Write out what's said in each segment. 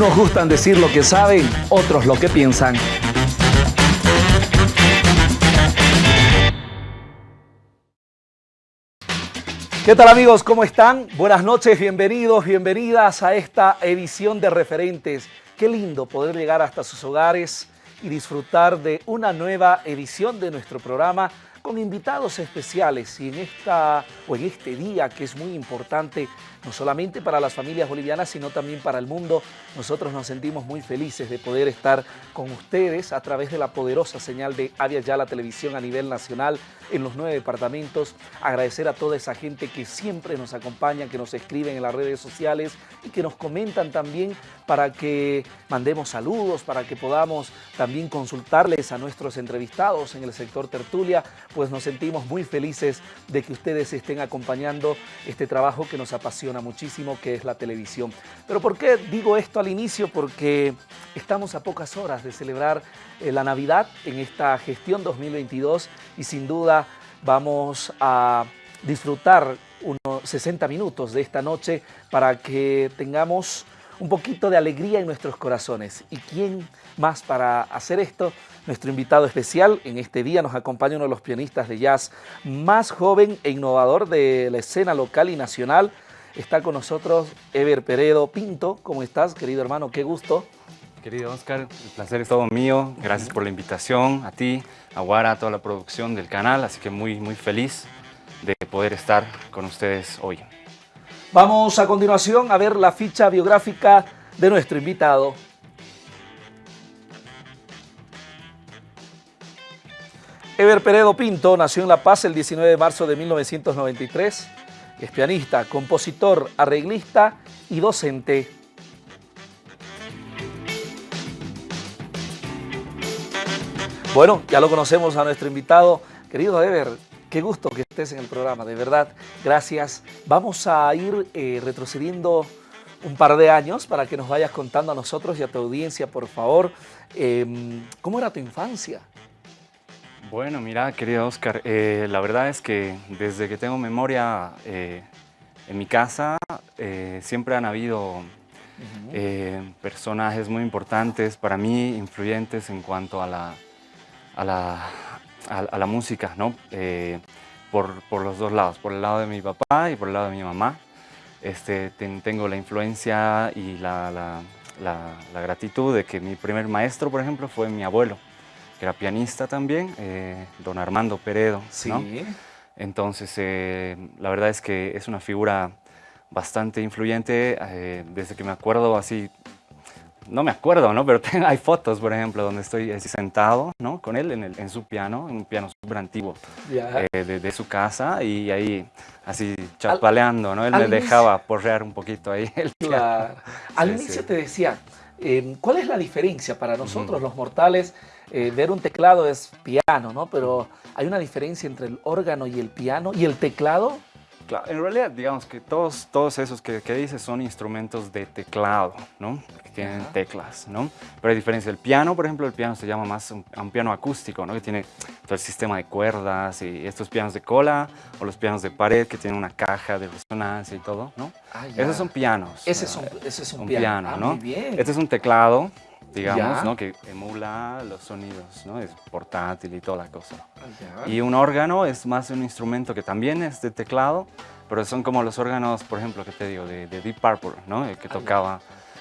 Unos gustan decir lo que saben, otros lo que piensan. ¿Qué tal amigos? ¿Cómo están? Buenas noches, bienvenidos, bienvenidas a esta edición de Referentes. Qué lindo poder llegar hasta sus hogares y disfrutar de una nueva edición de nuestro programa con invitados especiales y en esta o en este día que es muy importante no solamente para las familias bolivianas, sino también para el mundo. Nosotros nos sentimos muy felices de poder estar con ustedes a través de la poderosa señal de Avia Ya la Televisión a nivel nacional en los nueve departamentos. Agradecer a toda esa gente que siempre nos acompaña, que nos escriben en las redes sociales y que nos comentan también para que mandemos saludos, para que podamos también consultarles a nuestros entrevistados en el sector tertulia, pues nos sentimos muy felices de que ustedes estén acompañando este trabajo que nos apasiona muchísimo, que es la televisión. Pero ¿por qué digo esto al inicio? Porque estamos a pocas horas de celebrar eh, la Navidad en esta gestión 2022 y sin duda vamos a disfrutar unos 60 minutos de esta noche para que tengamos un poquito de alegría en nuestros corazones. ¿Y quién más para hacer esto? Nuestro invitado especial en este día nos acompaña uno de los pianistas de jazz más joven e innovador de la escena local y nacional, Está con nosotros Ever Peredo Pinto. ¿Cómo estás, querido hermano? Qué gusto. Querido Oscar, el placer es todo mío. Gracias por la invitación, a ti, a Guara, a toda la producción del canal. Así que muy, muy feliz de poder estar con ustedes hoy. Vamos a continuación a ver la ficha biográfica de nuestro invitado. Ever Peredo Pinto nació en La Paz el 19 de marzo de 1993 es pianista, compositor, arreglista y docente. Bueno, ya lo conocemos a nuestro invitado. Querido Ever, qué gusto que estés en el programa, de verdad. Gracias. Vamos a ir eh, retrocediendo un par de años para que nos vayas contando a nosotros y a tu audiencia, por favor, em, ¿cómo era tu infancia? Bueno, mira, querido Oscar, eh, la verdad es que desde que tengo memoria eh, en mi casa eh, siempre han habido personajes muy importantes para mí, influyentes en cuanto a la, a la, a, la música, ¿no? Por, por, los dos lados, por el lado de mi papá y por el lado de mi mamá. Este, tengo la influencia y la, la, la gratitud de que mi primer maestro, por ejemplo, fue mi abuelo era pianista también, eh, don Armando Peredo. Sí. Entonces, eh, la verdad es que es una figura bastante influyente eh, desde que me acuerdo así, no me acuerdo, ¿no? Pero hay fotos, por ejemplo, donde estoy sentado, ¿no? Con él en, el, en su piano, un piano súper antiguo de, su casa y ahí así chapaleando, ¿no? Él me dejaba porrear un poquito ahí el piano. Al inicio te decía, ¿cuál es la diferencia para nosotros los mortales eh, ver un teclado es piano, ¿no? Pero hay una diferencia entre el órgano y el piano y el teclado. Claro, en realidad, digamos que todos, todos esos que, que dices son instrumentos de teclado, ¿no? Que tienen teclas, ¿no? Pero hay diferencia. El piano, por ejemplo, el piano se llama más un, un, piano acústico, ¿no? Que tiene todo el sistema de cuerdas y estos pianos de cola o los pianos de pared que tienen una caja de resonancia y todo, ¿no? Ah, Esos son pianos. Ese es un, ese es un, piano, ah, ¿no? Muy bien. Este es un teclado digamos, ¿no? que emula los sonidos, ¿no? es portátil y toda la cosa. Ah, y un órgano es más un instrumento que también es de teclado, pero son como los órganos, por ejemplo, que te digo, de, Deep Purple, ¿no? el que ah, tocaba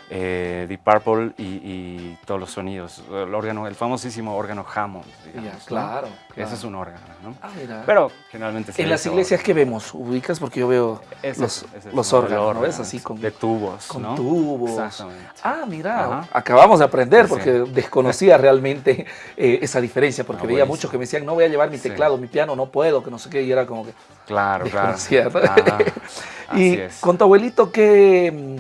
eh, Deep Purple y, todos los sonidos. El órgano, el famosísimo órgano Hammond. Digamos, claro, Ese es un órgano, ¿no? Ah, mira. Pero generalmente En las iglesias que vemos, ubicas porque yo veo los, los órganos, ¿ves? Así con de tubos, con tubos. Exactamente. Ah, mira, acabamos de aprender porque desconocía realmente eh, esa diferencia porque veía muchos que me decían, no voy a llevar mi teclado, mi piano, no puedo, que no sé qué, y era como que Claro, claro. y con tu abuelito, ¿qué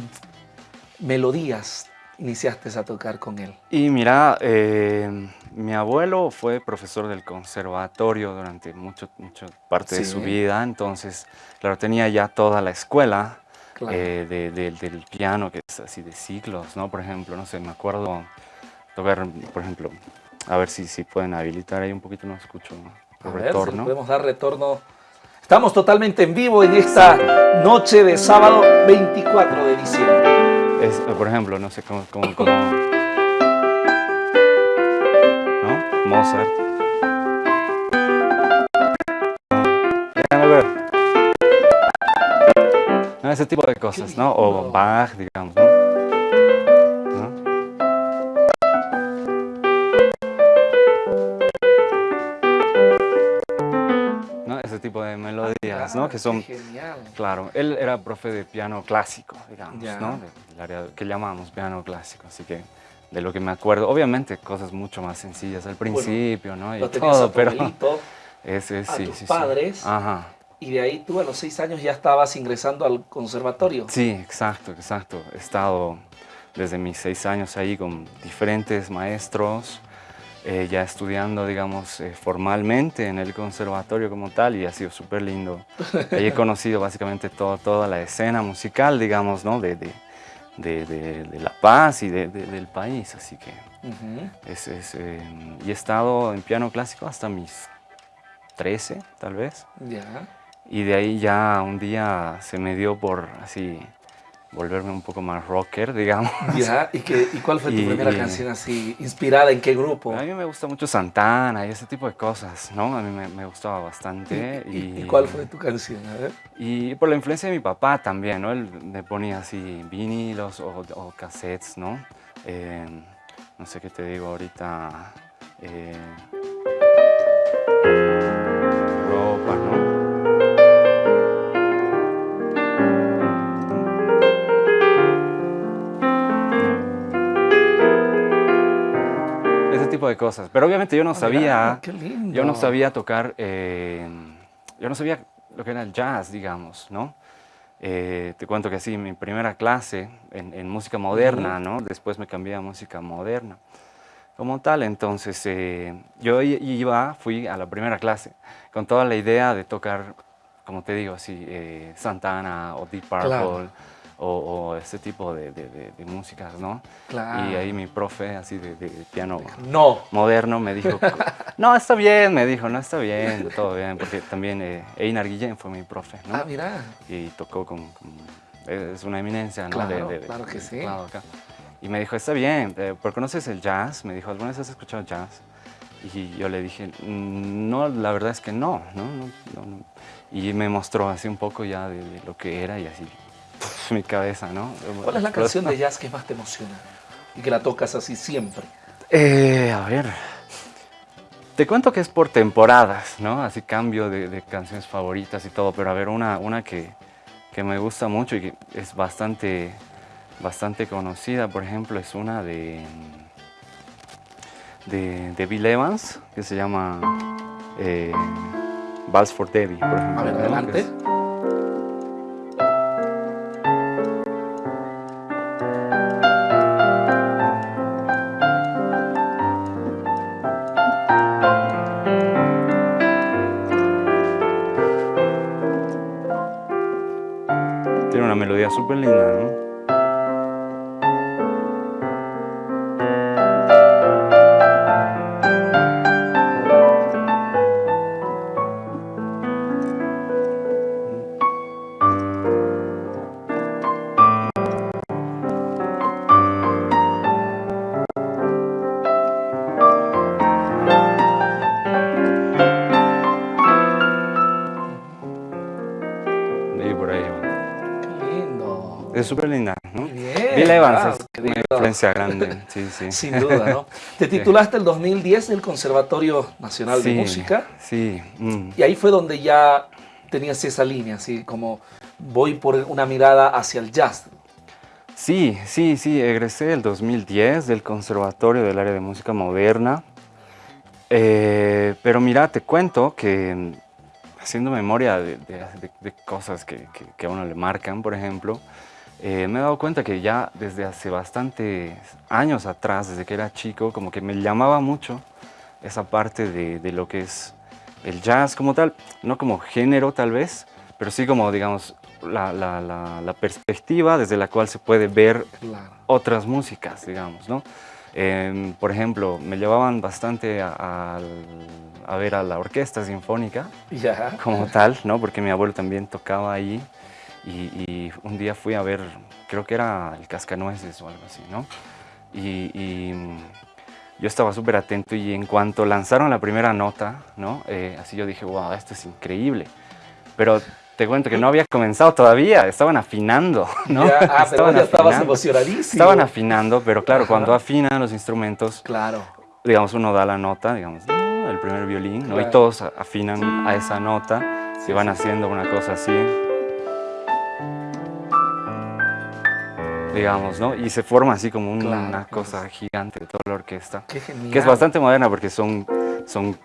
melodías iniciaste a tocar con él? Y mira, eh, mi abuelo fue profesor del conservatorio durante mucho, mucha parte de su vida, entonces, claro, tenía ya toda la escuela eh, del piano, que es así de siglos, ¿no? Por ejemplo, no sé, me acuerdo tocar, por ejemplo, a ver si, si pueden habilitar ahí un poquito, no escucho el retorno. podemos dar retorno. Estamos totalmente en vivo en esta noche de sábado 24 de diciembre. Es, Por ejemplo, no sé, cómo como, como ¿no? Mozart. Ese tipo de cosas, ¿no? O Bach, digamos, ¿no? ¿No? Que son, genial. claro, él era profe de piano clásico, digamos, ¿no? Del área que llamamos piano clásico, así que de lo que me acuerdo, obviamente cosas mucho más sencillas al principio, ¿no? Y todo, pero ese, a sí, tus sí, padres, Ajá. y de ahí tú a los seis años ya estabas ingresando al conservatorio. Sí, exacto, exacto. He estado desde mis seis años ahí con diferentes maestros, eh, ya estudiando, digamos, eh, formalmente en el conservatorio como tal y ha sido súper lindo. Ahí he conocido básicamente todo, toda la escena musical, digamos, ¿no? De, de, de, de La Paz y del país, así que es, es eh, y he estado en piano clásico hasta mis 13, tal vez. Ya. Y de ahí ya un día se me dio por así volverme un poco más rocker, digamos. Ya, ¿y, qué, y cuál fue tu primera canción así, inspirada en qué grupo? A mí me gusta mucho Santana y ese tipo de cosas, ¿no? A mí me, me gustaba bastante. ¿Y, y, cuál fue tu canción? A ver. Y por la influencia de mi papá también, ¿no? Él me ponía así vinilos o, o cassettes, ¿no? Eh, no sé qué te digo ahorita. Eh, tipo de cosas. Pero obviamente yo no sabía, yo no sabía tocar, eh, yo no sabía lo que era el jazz, digamos, ¿no? Eh, te cuento que sí, mi primera clase en, música moderna, ¿no? Después me cambié a música moderna. Como tal, entonces eh, yo iba, fui a la primera clase con toda la idea de tocar, como te digo, así, Santana o Deep Purple o, ese tipo de, de, de, músicas, ¿no? Claro. Y ahí mi profe, así de, piano no. moderno, me dijo, no, está bien, me dijo, no, está bien, todo bien, porque también eh, Einar Guillén fue mi profe, ¿no? Ah, mira. Y tocó con, es una eminencia, ¿no? Claro, claro que sí. Acá. Y me dijo, está bien, eh, ¿por qué conoces el jazz? Me dijo, ¿alguna vez has escuchado jazz? Y yo le dije, mm, no, la verdad es que no, ¿no? no, no y me mostró así un poco ya de, lo que era y así, mi cabeza, ¿no? ¿Cuál es la canción de jazz que más te emociona y que la tocas así siempre? Eh, a ver, te cuento que es por temporadas, ¿no? Así cambio de, canciones favoritas y todo, pero a ver, una, una que, que, me gusta mucho y que es bastante, bastante conocida, por ejemplo, es una de, de, Bill Evans, que se llama eh, Vals for Debbie, por ejemplo. A ver, adelante. Linda, Es súper linda, ¿no? bien. Bill Evans es una influencia grande, sí, sí. Sin duda, ¿no? Te titulaste el 2010 del Conservatorio Nacional de Música. Sí. Mm. Y ahí fue donde ya tenías esa línea, así como voy por una mirada hacia el jazz. Sí, sí, sí. Egresé el 2010 del Conservatorio del Área de Música Moderna. Eh, pero mira, te cuento que mm, haciendo memoria de, cosas que, que, a uno le marcan, por ejemplo, eh, me he dado cuenta que ya desde hace bastantes años atrás, desde que era chico, como que me llamaba mucho esa parte de, lo que es el jazz como tal, no como género tal vez, pero sí como, digamos, la, perspectiva desde la cual se puede ver otras músicas, digamos, ¿no? Em, por ejemplo, me llevaban bastante a, ver a la orquesta sinfónica como tal, ¿no? Porque mi abuelo también tocaba ahí Y, un día fui a ver, creo que era el Cascanueces o algo así, ¿no? Y, yo estaba súper atento y en cuanto lanzaron la primera nota, ¿no? Eh, así yo dije, wow, esto es increíble. Pero te cuento que no había comenzado todavía, estaban afinando, ¿no? Ya, ah, estaban ya estabas emocionadísimo. Estaban afinando, pero claro, cuando afinan los instrumentos, claro. digamos, uno da la nota, digamos, el primer violín, ¿no? Y todos afinan a esa nota, se van haciendo una cosa así. Digamos, ¿no? Y se forma así como una cosa gigante de toda la orquesta. Qué genial. Que es bastante moderna porque son, son,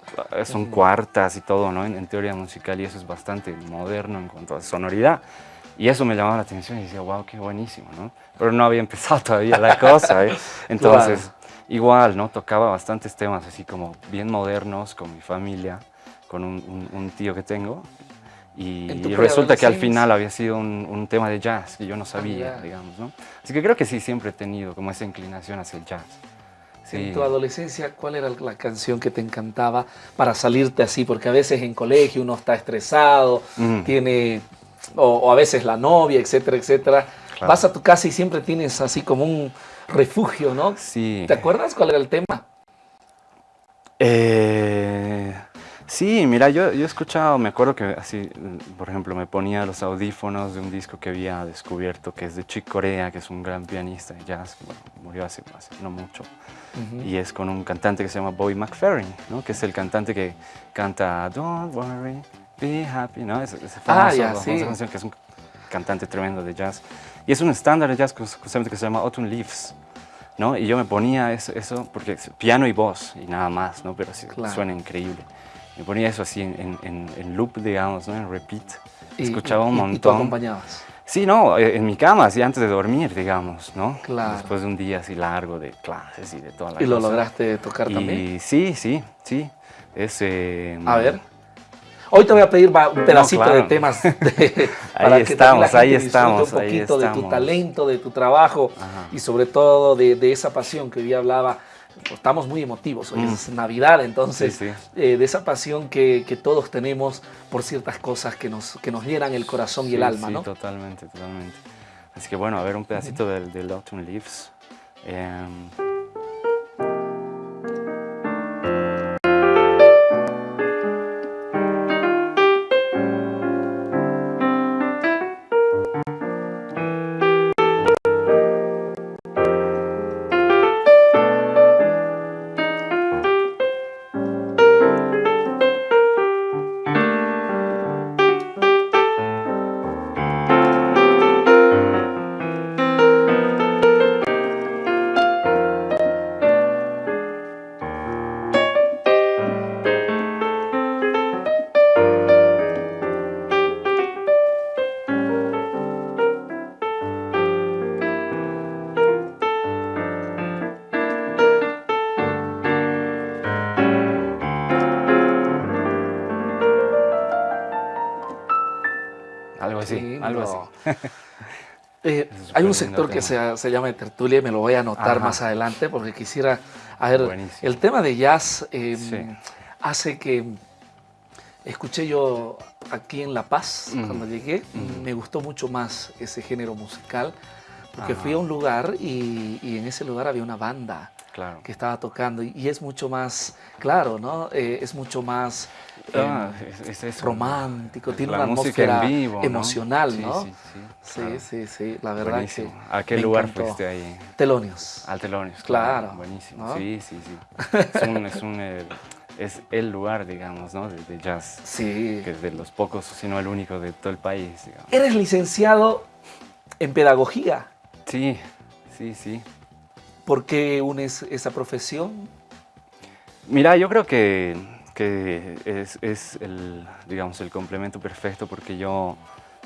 son cuartas y todo, ¿no? En, teoría musical y eso es bastante moderno en cuanto a sonoridad. Y eso me llamaba la atención y decía, wow, qué buenísimo, ¿no? Pero no había empezado todavía la cosa, ¿eh? Entonces, igual, ¿no? Tocaba bastantes temas así como bien modernos con mi familia, con un, un tío que tengo, y, resulta que al final había sido un, tema de jazz que yo no sabía, digamos, ¿no? Así que creo que sí, siempre he tenido como esa inclinación hacia el jazz. En tu adolescencia, ¿cuál era la canción que te encantaba para salirte así? Porque a veces en colegio uno está estresado, tiene, o, a veces la novia, etcétera, etcétera. Vas a tu casa y siempre tienes así como un refugio, ¿no? Sí. ¿Te acuerdas cuál era el tema? Eh... Sí, mira, yo, yo he escuchado, me acuerdo que así, por ejemplo, me ponía los audífonos de un disco que había descubierto, que es de Chick Corea, que es un gran pianista de jazz, que murió hace, no mucho, y es con un cantante que se llama Bobby McFerrin, ¿no? que es el cantante que canta Don't Worry, Be Happy, ¿no? Es, es ah, ya, sí. canción que es un cantante tremendo de jazz. Y es un estándar de jazz justamente que se llama Autumn Leaves, ¿no? Y yo me ponía eso, eso porque es piano y voz y nada más, ¿no? Pero suena increíble me ponía eso así en, en, loop, digamos, ¿no? en repeat. Escuchaba un montón. ¿Y tú acompañabas? Sí, no, eh, en mi cama, así antes de dormir, digamos, ¿no? Claro. Después de un día así largo de clases y de toda la ¿Y lo lograste tocar y, también? Sí, sí, sí. Ese, A ver. Hoy te voy a pedir un pedacito de temas para ahí que estamos, ahí estamos, un poquito de tu talento, de tu trabajo y sobre todo de, de esa pasión que hoy hablaba estamos muy emotivos, hoy es mm. Navidad, entonces, eh, de esa pasión que, todos tenemos por ciertas cosas que nos, que nos llenan el corazón y el alma, ¿no? Sí, totalmente, totalmente. Así que bueno, a ver un pedacito del, del Autumn Leaves. Em, un sector que se, se, llama de tertulia y me lo voy a anotar más adelante porque quisiera... A ver, el tema de jazz em, hace que... Escuché yo aquí en La Paz, cuando llegué, me gustó mucho más ese género musical, porque fui a un lugar y, y, en ese lugar había una banda claro. que estaba tocando y, es mucho más, claro, ¿no? Eh, es mucho más ah, eh, romántico, tiene una atmósfera emocional, ¿no? Sí, sí, sí, sí, la verdad buenísimo. ¿A qué lugar fuiste ahí? Telonios. Al Telonios, claro. Buenísimo, sí, sí, sí. Es un, es un eh, es el lugar, digamos, ¿no? De, jazz. Sí. Que es de los pocos, sino el único de todo el país, digamos. ¿Eres licenciado en pedagogía? Sí, sí, sí. ¿Por qué unes esa profesión? Mira, yo creo que, que es, el, digamos, el complemento perfecto porque yo,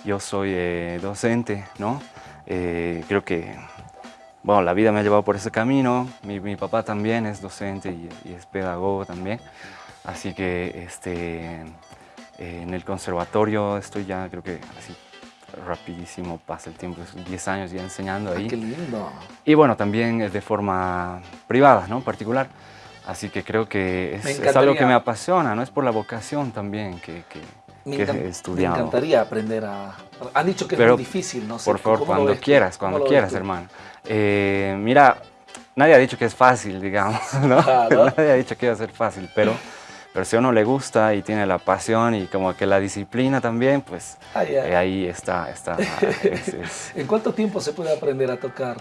yo soy eh, docente, ¿no? Eh, creo que bueno, la vida me ha llevado por ese camino, mi, papá también es docente y, es pedagogo también, así que este, en el conservatorio estoy ya creo que así rapidísimo pasa el tiempo, 10 años ya enseñando ahí. ¡Qué lindo! Y bueno, también es de forma privada, ¿no? Particular. Así que creo que es, algo que me apasiona, ¿no? Es por la vocación también que... que he estudiado. Me encantaría aprender a... Han dicho que es muy difícil, no sé. Por favor, cuando quieras, cuando quieras, hermano. Eh, mira, nadie ha dicho que es fácil, digamos, ¿no? nadie ha dicho que iba a ser fácil, pero, pero si a uno le gusta y tiene la pasión y como que la disciplina también, pues ah, eh, ahí está. está ¿En cuánto tiempo se puede aprender a tocar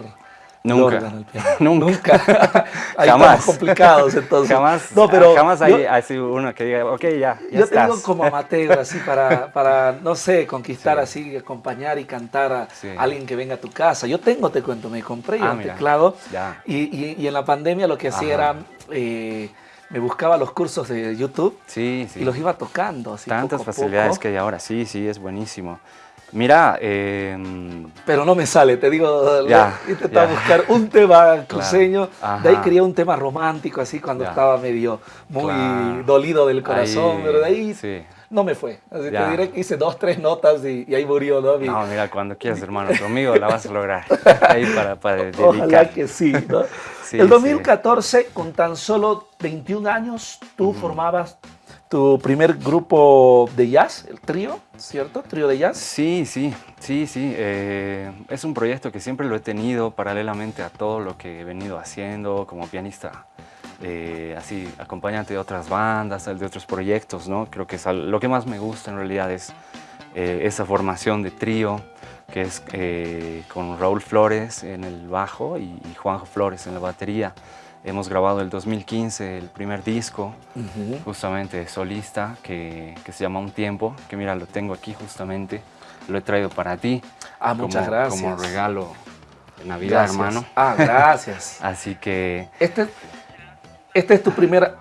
Nunca. Nunca. hay jamás. complicados entonces. Jamás, no, pero jamás hay así uno que diga, ok, ya, ya Yo tengo como amateur así para, para, no sé, conquistar así, acompañar y cantar a alguien que venga a tu casa. Yo tengo, te cuento, me compré ah, un teclado y, y, en la pandemia lo que hacía era... Eh, me buscaba los cursos de YouTube sí, sí. y los iba tocando. Así Tantas facilidades que hay ahora, sí, sí, es buenísimo. Mira, eh, pero no me sale, te digo, ya, intentaba buscar un tema cruceño, de ahí quería un tema romántico, así cuando estaba medio muy dolido del corazón, pero de ahí no me fue. Así te diré que hice dos, tres notas y, ahí murió, ¿no? No, mira, cuando quieras, hermano, conmigo la vas a lograr. ahí para, para dedicar. Ojalá que sí, ¿no? El 2014, con tan solo 21 años, tú formabas tu primer grupo de jazz, el trío, ¿cierto? ¿Trío de jazz? Sí, sí, sí, sí. Eh, es un proyecto que siempre lo he tenido paralelamente a todo lo que he venido haciendo como pianista, eh, así acompañante de otras bandas, de otros proyectos, ¿no? Creo que es lo que más me gusta en realidad es eh, esa formación de trío, que es con Raúl Flores en el bajo y, y Juanjo Flores en la batería. Hemos grabado el 2015 el primer disco, justamente solista, que, se llama Un Tiempo, que mira, lo tengo aquí justamente, lo he traído para ti. Ah, muchas gracias. Como regalo de Navidad, hermano. Ah, gracias. Así que... Este, este es tu primer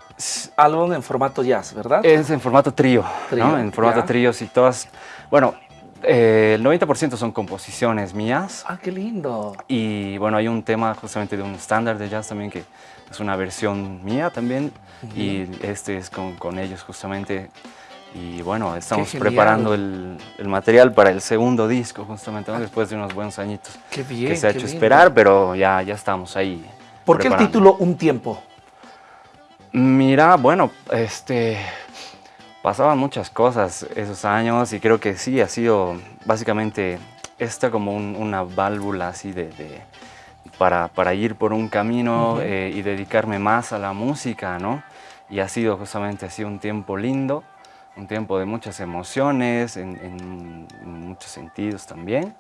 álbum en formato jazz, ¿verdad? Es en formato trío, ¿no? En formato trío, y todas... Bueno, eh, el 90% son composiciones mías. Ah, qué lindo. Y bueno, hay un tema justamente de un estándar de jazz también que es una versión mía también. Y este es con, con, ellos justamente. Y bueno, estamos preparando el, el, material para el segundo disco justamente, después de unos buenos añitos. Qué bien, Que se ha hecho esperar, pero ya, ya estamos ahí. ¿Por qué el título Un Tiempo? Mira, bueno, este pasaban muchas cosas esos años y creo que sí, ha sido básicamente esta como una válvula así de, para, para, ir por un camino eh, y dedicarme más a la música, ¿no? Y ha sido justamente así un tiempo lindo, un tiempo de muchas emociones, en, muchos sentidos también.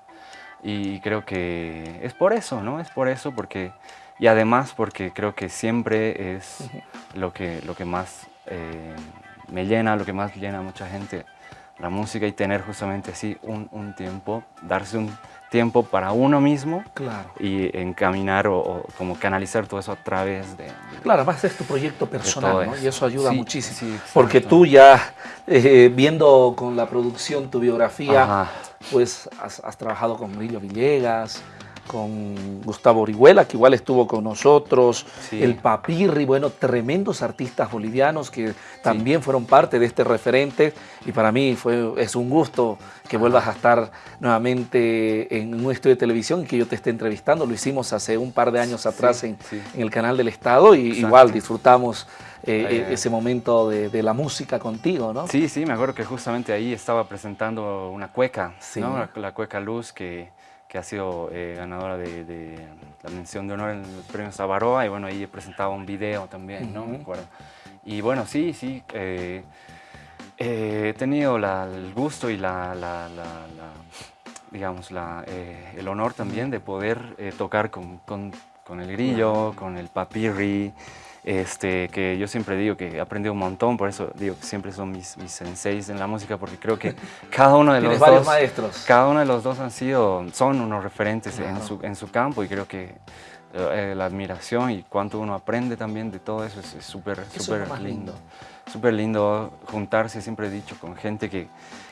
Y creo que es por eso, ¿no? Es por eso, porque... Y además porque creo que siempre es lo, que, lo que más... Eh, me llena, lo que más llena a mucha gente, la música y tener justamente así un, tiempo, darse un tiempo para uno mismo claro. y encaminar o, como canalizar todo eso a través de... claro, además es tu proyecto personal ¿no? y eso ayuda muchísimo. porque tú ya, eh, viendo con la producción tu biografía, pues has, has, trabajado con Brillo Villegas, con Gustavo Orihuela, que igual estuvo con nosotros, el Papirri, bueno, tremendos artistas bolivianos que también fueron parte de este referente. Y para mí fue, es un gusto que vuelvas a estar nuevamente en un estudio de televisión y que yo te esté entrevistando. Lo hicimos hace un par de años atrás en, el canal del Estado y igual disfrutamos eh, ese momento de, la música contigo, ¿no? Sí, sí, me acuerdo que justamente ahí estaba presentando una cueca, ¿no? la cueca Luz que que ha sido eh, ganadora de, la mención de honor en el premio Savaroa y bueno, ahí he presentado un video también, ¿no? Me acuerdo. Y bueno, sí, sí, eh, eh, he tenido el gusto y la, digamos, el honor también de poder tocar con, con, con, el grillo, con el papirri, este, que yo siempre digo que he aprendido un montón, por eso digo que siempre son mis, mis senseis en la música, porque creo que cada uno de los dos, maestros. cada uno de los dos han sido, son unos referentes en, su, en su campo y creo que eh, la admiración y cuánto uno aprende también de todo eso es súper, súper lindo. Súper lindo juntarse, siempre he dicho, con gente que,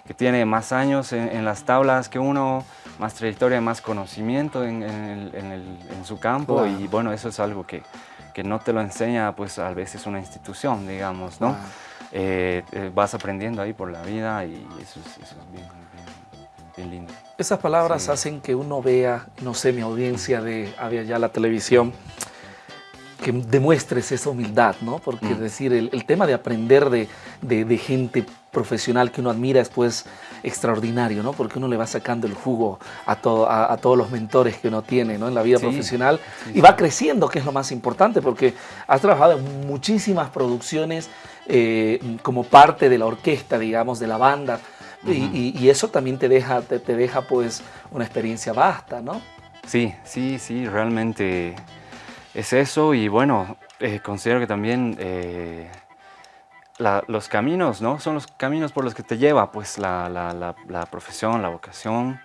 que tiene más años en, las tablas que uno, más trayectoria, más conocimiento en, en, en su campo y bueno, eso es algo que, que no te lo enseña pues a veces una institución, digamos, ¿no? Eh, eh, vas aprendiendo ahí por la vida y eso es, bien, lindo. Esas palabras hacen que uno vea, no sé, mi audiencia de Había Ya la televisión, que demuestres esa humildad, ¿no? Porque es decir, el, tema de aprender de, de, gente profesional que uno admira es pues extraordinario, ¿no? Porque uno le va sacando el jugo a, todo, a, todos los mentores que uno tiene, ¿no? En la vida profesional y va creciendo, que es lo más importante, porque has trabajado en muchísimas producciones eh, como parte de la orquesta, digamos, de la banda, y, eso también te deja, te, te deja pues una experiencia vasta, ¿no? Sí, sí, sí, realmente es eso y bueno, eh, considero que también eh, los caminos, ¿no? Son los caminos por los que te lleva pues la, la, profesión, la vocación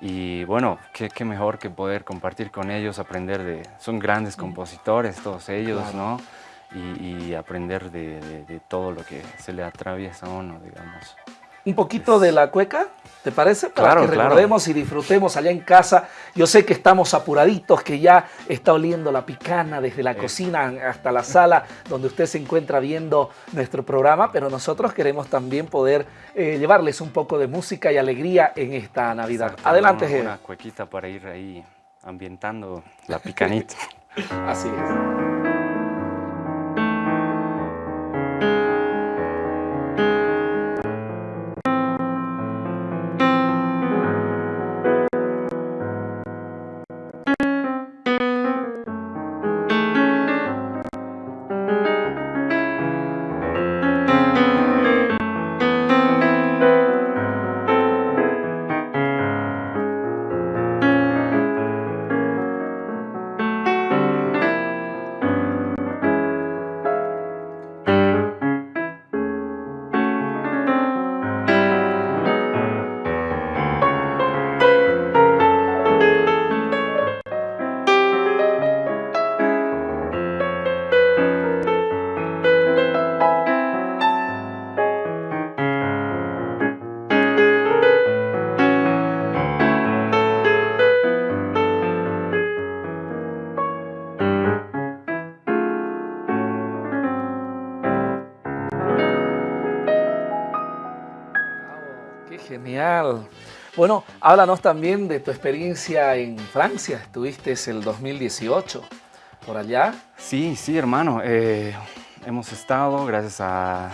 y bueno, qué, qué, mejor que poder compartir con ellos, aprender de... Son grandes compositores todos ellos, ¿no? Y, aprender de, de, todo lo que se le atraviesa a uno, digamos un poquito de la cueca, ¿te parece? Para que recordemos y disfrutemos allá en casa. Yo sé que estamos apuraditos, que ya está oliendo la picana desde la cocina hasta la sala donde usted se encuentra viendo nuestro programa, pero nosotros queremos también poder eh, llevarles un poco de música y alegría en esta Navidad. Adelante, Una, una cuequita para ir ahí ambientando la picanita. Así es. Bueno, háblanos también de tu experiencia en Francia. Estuviste el 2018 por allá. Sí, sí, hermano. Eh, hemos estado gracias a,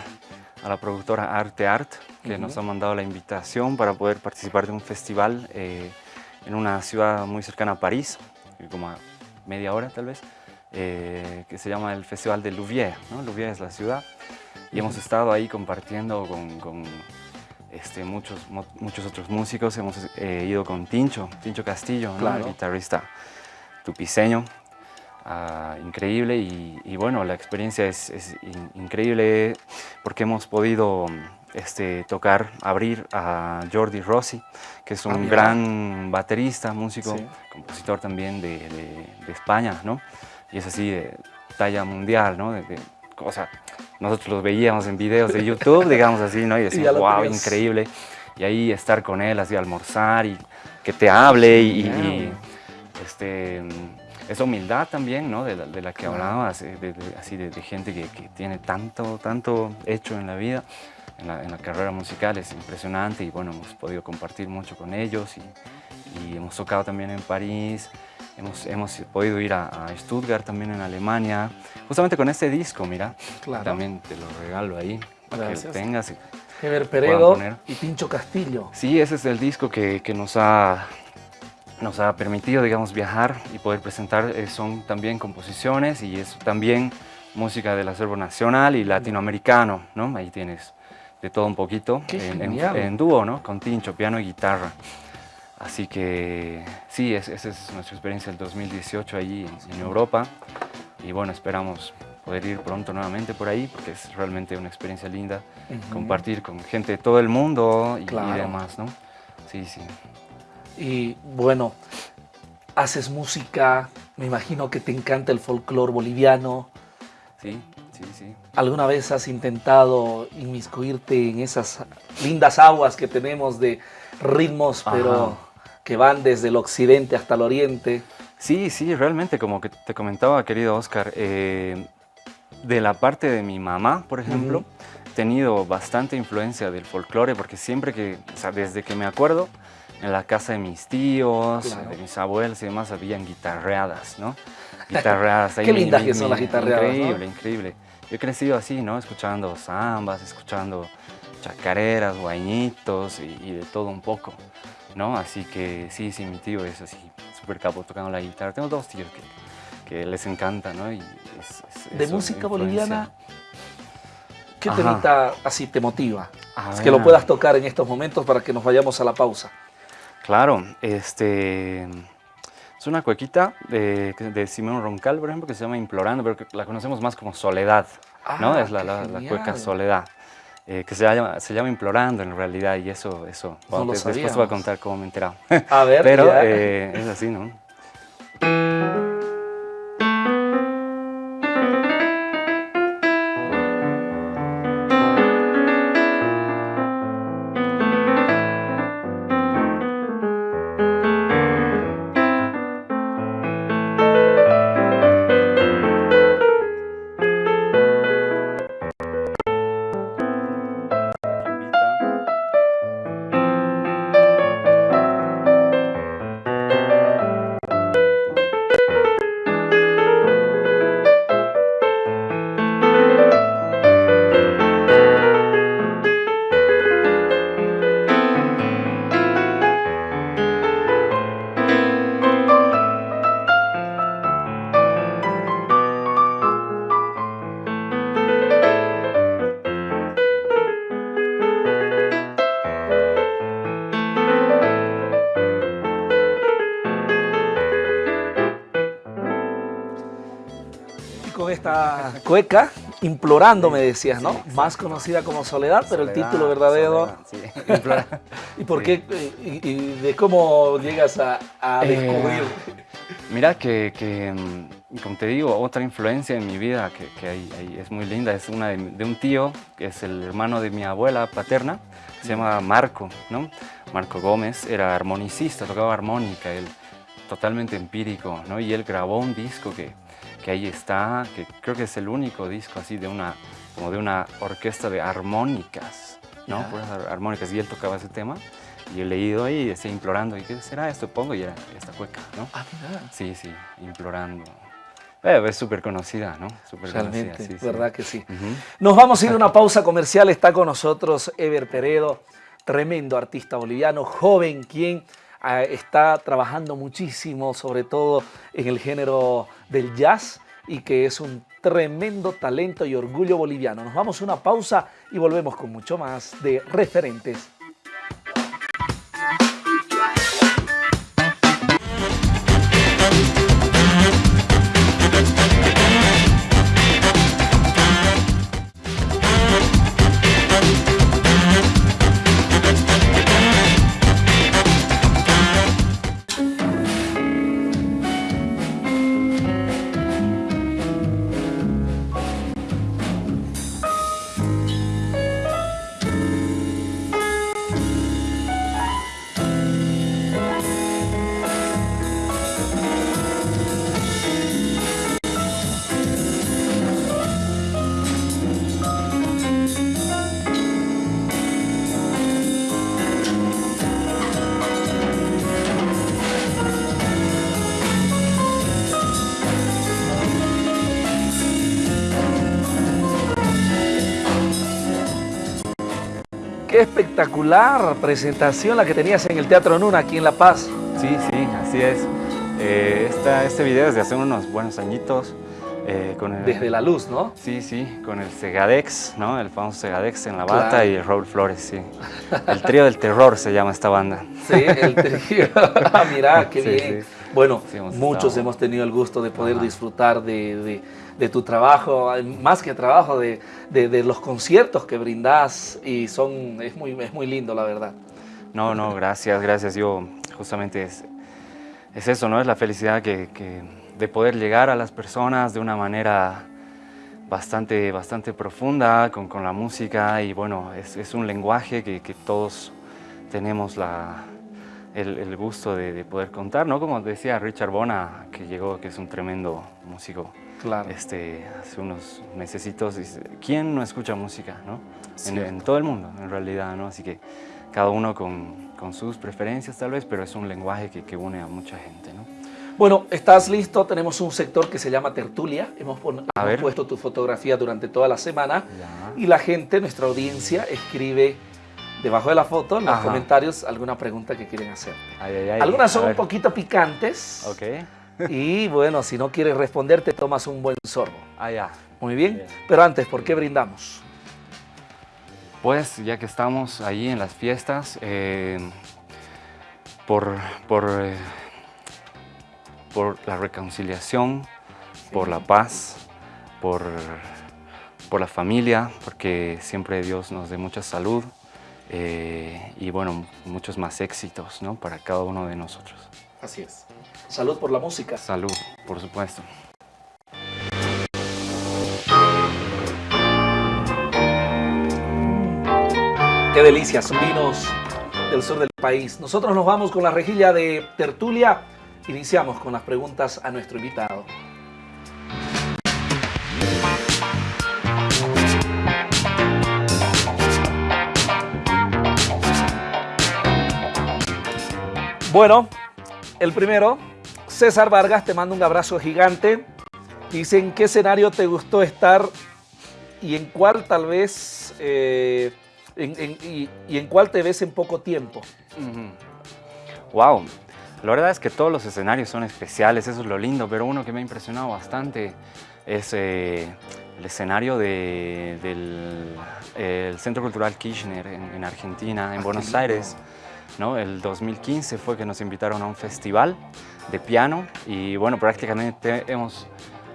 la productora Arte Art, que nos ha mandado la invitación para poder participar de un festival eh, en una ciudad muy cercana a París, como a media hora tal vez, eh, que se llama el Festival de Louviers. ¿no? Louviers es la ciudad. Y hemos estado ahí compartiendo con este, muchos, muchos otros músicos. Hemos eh, ido con Tincho, Tincho Castillo, el guitarrista tupiceño. Ah, increíble y, bueno, la experiencia es, increíble porque hemos podido este, tocar, abrir a Jordi Rossi, que es un ah, gran baterista, músico, compositor también de, España, ¿no? Y es así de talla mundial, ¿no? o sea, nosotros los veíamos en videos de YouTube, digamos así, ¿no? Y decíamos, wow, increíble. Y ahí estar con él, así almorzar y que te hable y, este, esa humildad también, ¿no? De la, que hablabas, eh, de, así de, gente que, tiene tanto, tanto hecho en la vida, en la, carrera musical, es impresionante y bueno, hemos podido compartir mucho con ellos y, y hemos tocado también en París, Hemos, hemos podido ir a, Stuttgart también en Alemania, justamente con este disco, mira. También te lo regalo ahí para que lo tengas. Heber Peredo y Pincho Castillo. Sí, ese es el disco que, que, nos, ha, nos ha permitido, digamos, viajar y poder presentar. Eh, son también composiciones y es también música del acervo nacional y latinoamericano, ¿no? Ahí tienes de todo un poquito en, en, en, dúo, ¿no? Con Tincho, piano y guitarra. Así que sí, esa es nuestra experiencia del 2018 allí en, Europa y bueno, esperamos poder ir pronto nuevamente por ahí porque es realmente una experiencia linda compartir con gente de todo el mundo y, demás, ¿no? Sí, sí. Y bueno, haces música, me imagino que te encanta el folclore boliviano. Sí, sí, sí. ¿Alguna vez has intentado inmiscuirte en esas lindas aguas que tenemos de ritmos, pero que van desde el occidente hasta el oriente. Sí, sí, realmente, como que te comentaba, querido Oscar, eh, de la parte de mi mamá, por ejemplo, he tenido bastante influencia del folclore, porque siempre que, o sea, desde que me acuerdo, en la casa de mis tíos, de mis abuelos y demás, habían guitarreadas, ¿no? guitarreadas. Qué lindas que son las guitarreadas, Increíble, increíble. Yo he crecido así, ¿no? Escuchando zambas, escuchando chacareras, guañitos y, de todo un poco, ¿no? Así que sí, sí, mi tío es así, súper capo tocando la guitarra. Tengo dos tíos que, que les encanta, ¿no? Y ¿De música boliviana? ¿Qué temita así te motiva? es que lo puedas tocar en estos momentos para que nos vayamos a la pausa. Claro, este... Es una cuequita de, de Simón Roncal, por ejemplo, que se llama Implorando, pero la conocemos más como Soledad, ¿no? Ah, es la, la, cueca Soledad. Eh, que se llama, se llama Implorando en realidad y eso, eso después te voy a contar cómo me he enterado. A ver, Pero eh, es así, ¿no? Cueca, implorando, me decías, ¿no? Más conocida como Soledad, pero el título verdadero... ¿Y por qué? Y, de cómo llegas a, eh, descubrir? mira que, mm, como te digo, otra influencia en mi vida que, hay, es muy linda, es una de, un tío, que es el hermano de mi abuela paterna, se llama Marco, ¿no? Marco Gómez, era armonicista, tocaba armónica, él totalmente empírico, ¿no? Y él grabó un disco que que ahí está, que creo que es el único disco así de una, como de una orquesta de armónicas, ¿no? armónicas, y él tocaba ese tema, y he leído ahí, decía implorando, ¿y qué será esto? Pongo y era esta cueca, ¿no? Ah, Sí, sí, implorando. Eh, es súper conocida, ¿no? Super Realmente, sí, verdad que sí. Nos vamos a ir a una pausa comercial, está con nosotros Ever Peredo, tremendo artista boliviano, joven, quien ah, está trabajando muchísimo, sobre todo en el género del jazz y que es un tremendo talento y orgullo boliviano. Nos vamos a una pausa y volvemos con mucho más de referentes espectacular presentación la que tenías en el Teatro Nuna aquí en La Paz. Sí, sí, así es. Eh, este video es de hace unos buenos añitos. Eh, con Desde la luz, ¿no? Sí, sí, con el Segadex, ¿no? El famoso Segadex en la bata y Raúl Flores, sí. El trío del terror se llama esta banda. Sí, el trío. ah, mira, qué bien. Bueno, muchos hemos tenido el gusto de poder disfrutar de de tu trabajo, más que trabajo, de, los conciertos que brindas y son, es muy, es muy lindo, la verdad. No, no, gracias, gracias. Yo justamente es, es eso, ¿no? Es la felicidad que, de poder llegar a las personas de una manera bastante, bastante profunda con, con la música y bueno, es, es un lenguaje que, que, todos tenemos la, el, el gusto de, de, poder contar, ¿no? Como decía Richard Bona, que llegó, que es un tremendo músico este, hace unos mesecitos, ¿quién no escucha música? ¿no? En, todo el mundo, en realidad, ¿no? Así que cada uno con, con, sus preferencias tal vez, pero es un lenguaje que, que une a mucha gente, ¿no? Bueno, ¿estás listo? Tenemos un sector que se llama Tertulia. Hemos, puesto tu fotografía durante toda la semana y la gente, nuestra audiencia, escribe debajo de la foto, en los comentarios, alguna pregunta que quieren hacer. Algunas son un poquito picantes. Ok. Y bueno, si no quieres responder, te tomas un buen sorbo. Ah, ya. Muy bien. Pero antes, ¿por qué brindamos? Pues ya que estamos ahí en las fiestas, eh, por, por eh, por la reconciliación, por la paz, por, por la familia, porque siempre Dios nos dé mucha salud eh, y bueno, muchos más éxitos ¿no? para cada uno de nosotros. Así es. Salud por la música. Salud, por supuesto. Qué delicia, son vinos del sur del país. Nosotros nos vamos con la rejilla de tertulia Iniciamos con las preguntas a nuestro invitado. Bueno, el primero, César Vargas, te mando un abrazo gigante. Dice, ¿en qué escenario te gustó estar y en cuál tal vez, eh, y, en cuál te ves en poco tiempo? Wow, la verdad es que todos los escenarios son especiales, eso es lo lindo, pero uno que me ha impresionado bastante es eh, el escenario del Centro Cultural Kirchner en, Argentina, en ah, Buenos Aires. ¿No? El 2015 fue que nos invitaron a un festival de piano y bueno, prácticamente hemos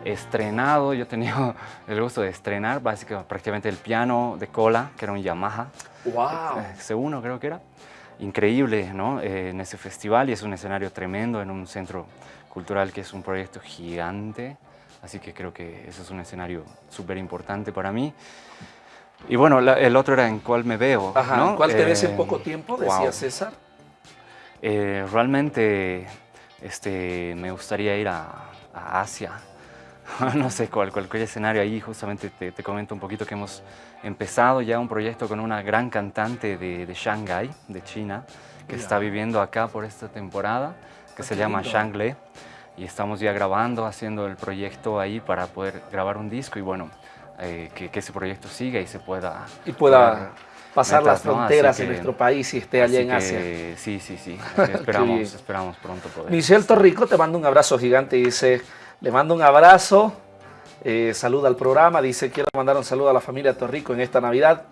estrenado, yo he tenido el gusto de estrenar básicamente prácticamente el piano de cola, que era un Yamaha. ¡Wow! C1 creo que era increíble ¿no? Eh, en ese festival y es un escenario tremendo en un centro cultural que es un proyecto gigante, así que creo que eso es un escenario súper importante para mí. Y bueno, el otro era en cuál me veo. Ajá, ¿Cuál te ves en eh, poco tiempo? Decía César. Eh, realmente este, me gustaría ir a, a Asia, no sé cuál, cualquier escenario ahí, justamente te, te, comento un poquito que hemos empezado ya un proyecto con una gran cantante de, de Shanghai, de China, que está viviendo acá por esta temporada, que se llama Shang Le, y estamos ya grabando, haciendo el proyecto ahí para poder grabar un disco y bueno, eh, que, ese proyecto siga y se pueda... Y pueda pasar las fronteras en nuestro país y esté allá en Asia. Sí, sí, sí, esperamos, esperamos pronto poder. Michelle Torrico te mando un abrazo gigante y dice... Le mando un abrazo, eh, saluda al programa, dice quiero mandar un saludo a la familia Torrico en esta Navidad.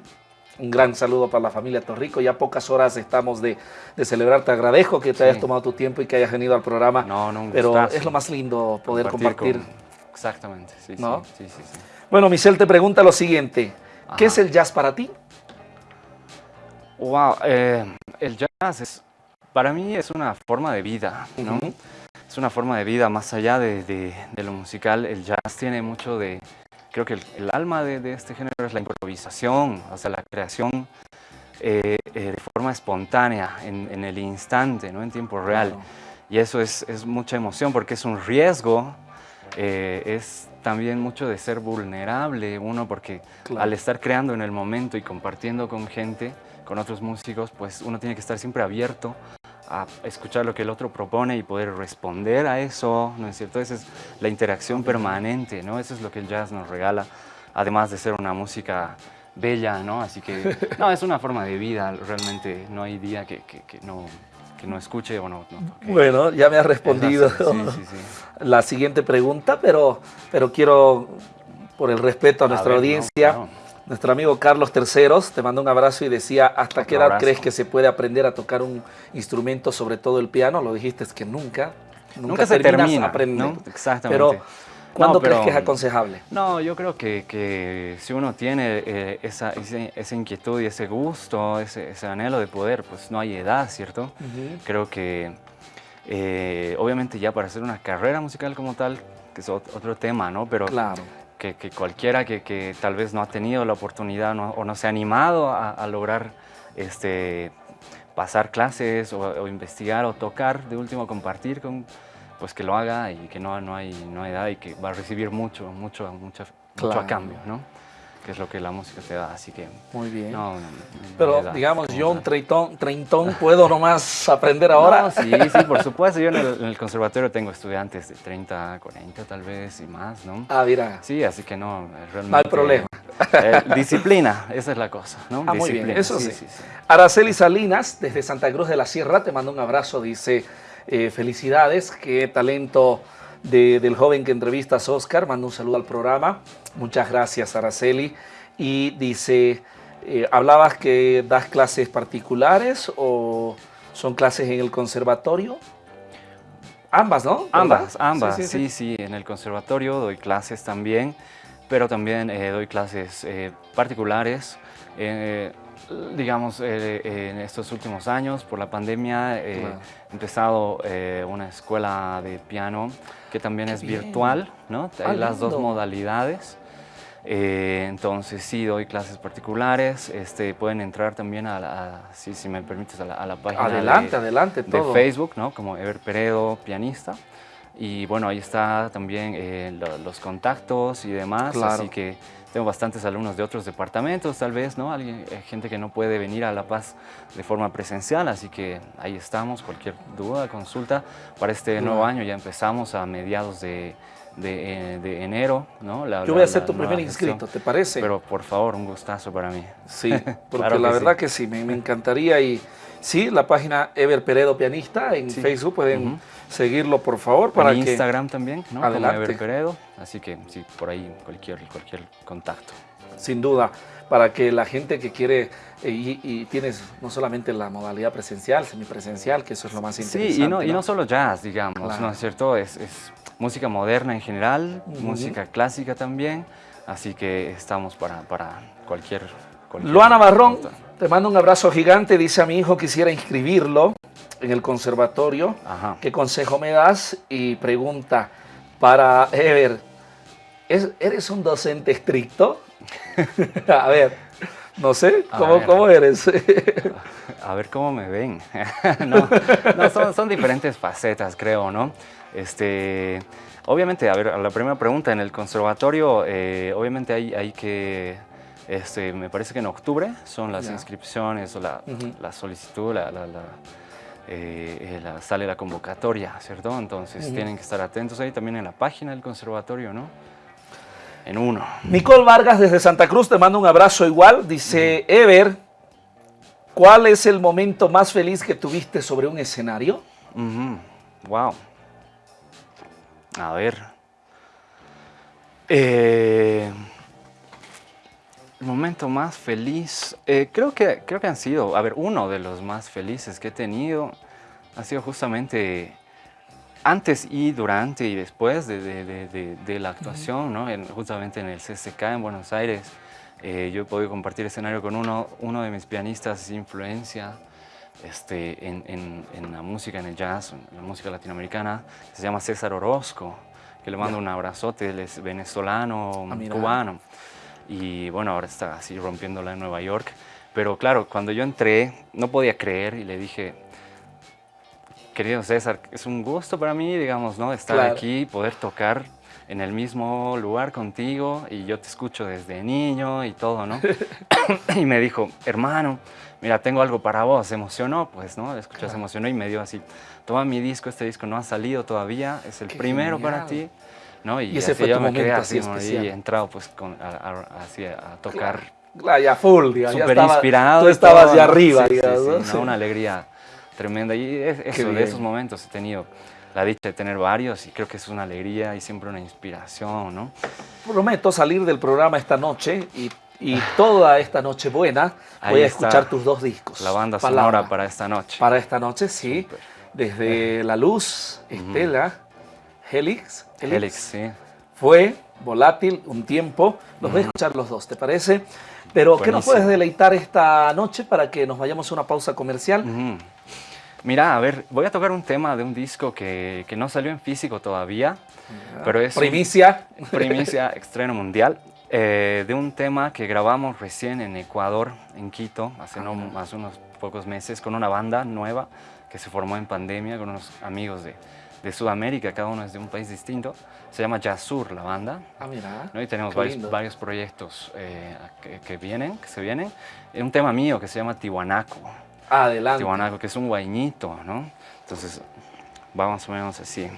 Un gran saludo para la familia Torrico. Ya pocas horas estamos de, celebrar. Te agradezco que te hayas tomado tu tiempo y que hayas venido al programa. No, no, Pero es lo más lindo poder compartir. Exactamente, sí, ¿No? sí, sí, sí, Bueno, Michelle te pregunta lo siguiente. ¿Qué es el jazz para ti? Wow, eh, el jazz es, para mí es una forma de vida, ¿no? es una forma de vida más allá de, lo musical. El jazz tiene mucho de, creo que el, alma de, este género es la improvisación, o sea, la creación eh, eh, de forma espontánea, en, el instante, ¿no? en tiempo real. Y eso es, mucha emoción porque es un riesgo, eh, es también mucho de ser vulnerable uno porque al estar creando en el momento y compartiendo con gente, con otros músicos, pues uno tiene que estar siempre abierto a escuchar lo que el otro propone y poder responder a eso, ¿no es cierto? Esa es la interacción permanente, ¿no? Eso es lo que el jazz nos regala, además de ser una música bella, ¿no? Así que, no, es una forma de vida, realmente no hay día que, no, no escuche o no. bueno, ya me has respondido la siguiente pregunta, pero, pero quiero, por el respeto a nuestra audiencia, nuestro amigo Carlos Terceros te mandó un abrazo y decía, ¿hasta qué edad crees que se puede aprender a tocar un instrumento, sobre todo el piano? Lo dijiste es que nunca, nunca, se termina aprendiendo. Exactamente. Pero, ¿cuándo crees que es aconsejable? No, yo creo que, si uno tiene eh, esa, esa, inquietud y ese gusto, ese, anhelo de poder, pues no hay edad, ¿cierto? Creo que, eh, obviamente ya para hacer una carrera musical como tal, que es otro tema, ¿no? Pero claro que, cualquiera que, tal vez no ha tenido la oportunidad o no se ha animado a, lograr este, pasar clases o, investigar o tocar, de último compartir, con, pues que lo haga y que no, no, hay, no hay edad y que va a recibir mucho, mucho, mucho, mucho a cambio, ¿no? que es lo que la música te da, así que... Muy bien. Pero digamos, yo un treintón, treintón puedo nomás aprender ahora. sí, sí, por supuesto. Yo en el, conservatorio tengo estudiantes de 30, 40 tal vez y más, ¿no? Ah, mira. Sí, así que no, realmente... No hay problema. Eh, disciplina, esa es la cosa, ¿no? Ah, muy bien, eso sí. Araceli Salinas, desde Santa Cruz de la Sierra, te mando un abrazo, dice, eh, felicidades, qué talento del joven que entrevistas, Oscar, mando un saludo al programa, muchas gracias Araceli, y dice, eh, ¿hablabas que das clases particulares o son clases en el conservatorio? Ambas, ¿no? Ambas, ambas, sí sí, en el conservatorio doy clases también, pero también eh, doy clases particulares. Eh, digamos, en estos últimos años, por la pandemia, he empezado una escuela de piano que también es virtual, ¿no? Hay ah, las dos modalidades. entonces sí, doy clases particulares, este, pueden entrar también a, la, si, si me permites, a la, página adelante, de, adelante, todo. de Facebook, ¿no? como Ever Peredo, pianista. Y bueno, ahí está también eh, los contactos y demás, así que tengo bastantes alumnos de otros departamentos, tal vez, ¿no? Alguien, eh, gente que no puede venir a La Paz de forma presencial, así que ahí estamos, cualquier duda, consulta. Para este nuevo año ya empezamos a mediados de, de, eh, enero, ¿no? Yo voy a ser tu primer inscrito, ¿te parece? Pero por favor, un gustazo para mí. Sí, porque la verdad que sí, me, me encantaría y sí, la página Ever Peredo Pianista en Facebook pueden seguirlo por favor. Para en Instagram también, ¿no? Adelante. Ever Peredo, así que sí, por ahí cualquier, cualquier contacto. Sin duda, para que la gente que quiere, eh, y, tienes no solamente la modalidad presencial, semipresencial, que eso es lo más interesante. Sí, y no, y no solo jazz, digamos, ¿no es cierto? Es, música moderna en general, música clásica también, así que estamos para, para cualquier, cualquier... Luana Barrón, te mando un abrazo gigante, dice a mi hijo quisiera inscribirlo en el conservatorio. ¿Qué consejo me das? Y pregunta para Ever, ¿eres un docente estricto? a ver, no sé, ¿cómo, ¿cómo eres? a ver cómo me ven. no, son, son, diferentes facetas, creo, ¿no? Este, obviamente, a ver, la primera pregunta, en el conservatorio, eh, obviamente hay, hay que... Este, me parece que en octubre son las inscripciones o la, la solicitud, la, la eh, eh, sale la convocatoria, ¿cierto? Entonces tienen que estar atentos ahí también en la página del conservatorio, ¿no? En uno. Nicole Vargas desde Santa Cruz te manda un abrazo igual. Dice, Ever, ¿cuál es el momento más feliz que tuviste sobre un escenario? Wow. A ver. Eh... El momento más feliz, eh, creo, que, creo que han sido, a ver, uno de los más felices que he tenido ha sido justamente antes y durante y después de, la actuación, ¿no? justamente en el CCK en Buenos Aires. Eh, yo he podido compartir escenario con uno, uno de mis pianistas de influencia este, en, la música, en el jazz, en la música latinoamericana, se llama César Orozco, que le mando un abrazote, él es venezolano, ah, cubano y bueno, ahora está así rompiéndola en Nueva York. Pero claro, cuando yo entré, no podía creer y le dije, querido César, es un gusto para mí, digamos, ¿no? Estar aquí, poder tocar en el mismo lugar contigo y yo te escucho desde niño y todo, ¿no? y me dijo, hermano, mira, tengo algo para vos, se emocionó, pues, ¿no? Escuchó, se emocionó y me dio así, toma mi disco, este disco no ha salido todavía, es el primero para ti. Y, ese fue tu momento así especial. Y he entrado pues con, a, a, tocar. Claro, ya full, digamos. Súper inspirado. Tú estabas de arriba, digamos. una alegría tremenda. Y eso, de esos momentos he tenido la dicha de tener varios y creo que es una alegría y siempre una inspiración, ¿no? Prometo salir del programa esta noche y, y toda esta noche buena voy a escuchar tus dos discos. La banda sonora para esta noche. Para esta noche, sí. Desde La Luz, Estela, Helix, Helix, sí. Fue volátil un tiempo. Los voy a escuchar los dos, ¿te parece? Pero, ¿qué nos puedes deleitar esta noche para que nos vayamos a una pausa comercial? Mira, a ver, voy a tocar un tema de un disco que, que no salió en físico todavía, pero es... Primicia. primicia, estreno mundial. Eh, de un tema que grabamos recién en Ecuador, en Quito, hace, no, hace unos pocos meses, con una banda nueva que se formó en pandemia, con unos amigos de, de Sudamérica, cada uno es de un país distinto. Se llama Yasur la banda. Ah, mira. ¿no? Y tenemos varios, varios, proyectos eh, que, que, vienen, que se vienen. Un tema mío que se llama Tiwanaco. Adelante. Tiwanaco, que es un guañito, ¿no? Entonces, va más o menos así.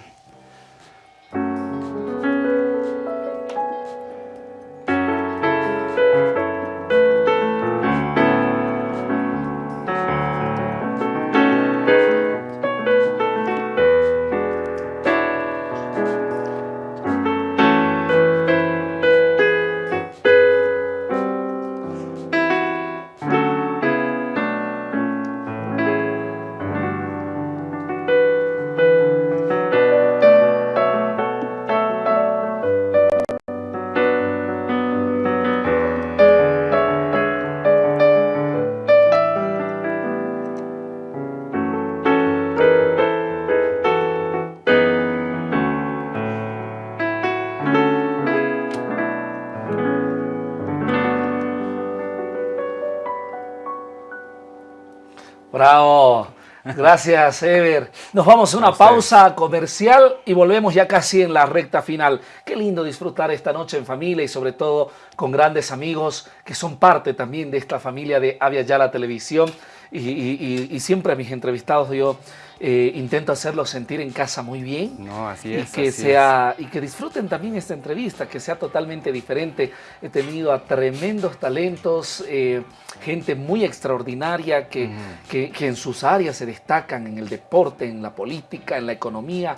Gracias, Ever. Nos vamos a una pausa comercial y volvemos ya casi en la recta final. Qué lindo disfrutar esta noche en familia y sobre todo con grandes amigos que son parte también de esta familia de Avia Yala Televisión. Y, siempre a mis entrevistados yo eh, intento hacerlos sentir en casa muy bien. No, así es. Y que, sea, y que disfruten también esta entrevista, que sea totalmente diferente. He tenido a tremendos talentos, eh, gente muy extraordinaria que, que, que en sus áreas se destacan, en el deporte, en la política, en la economía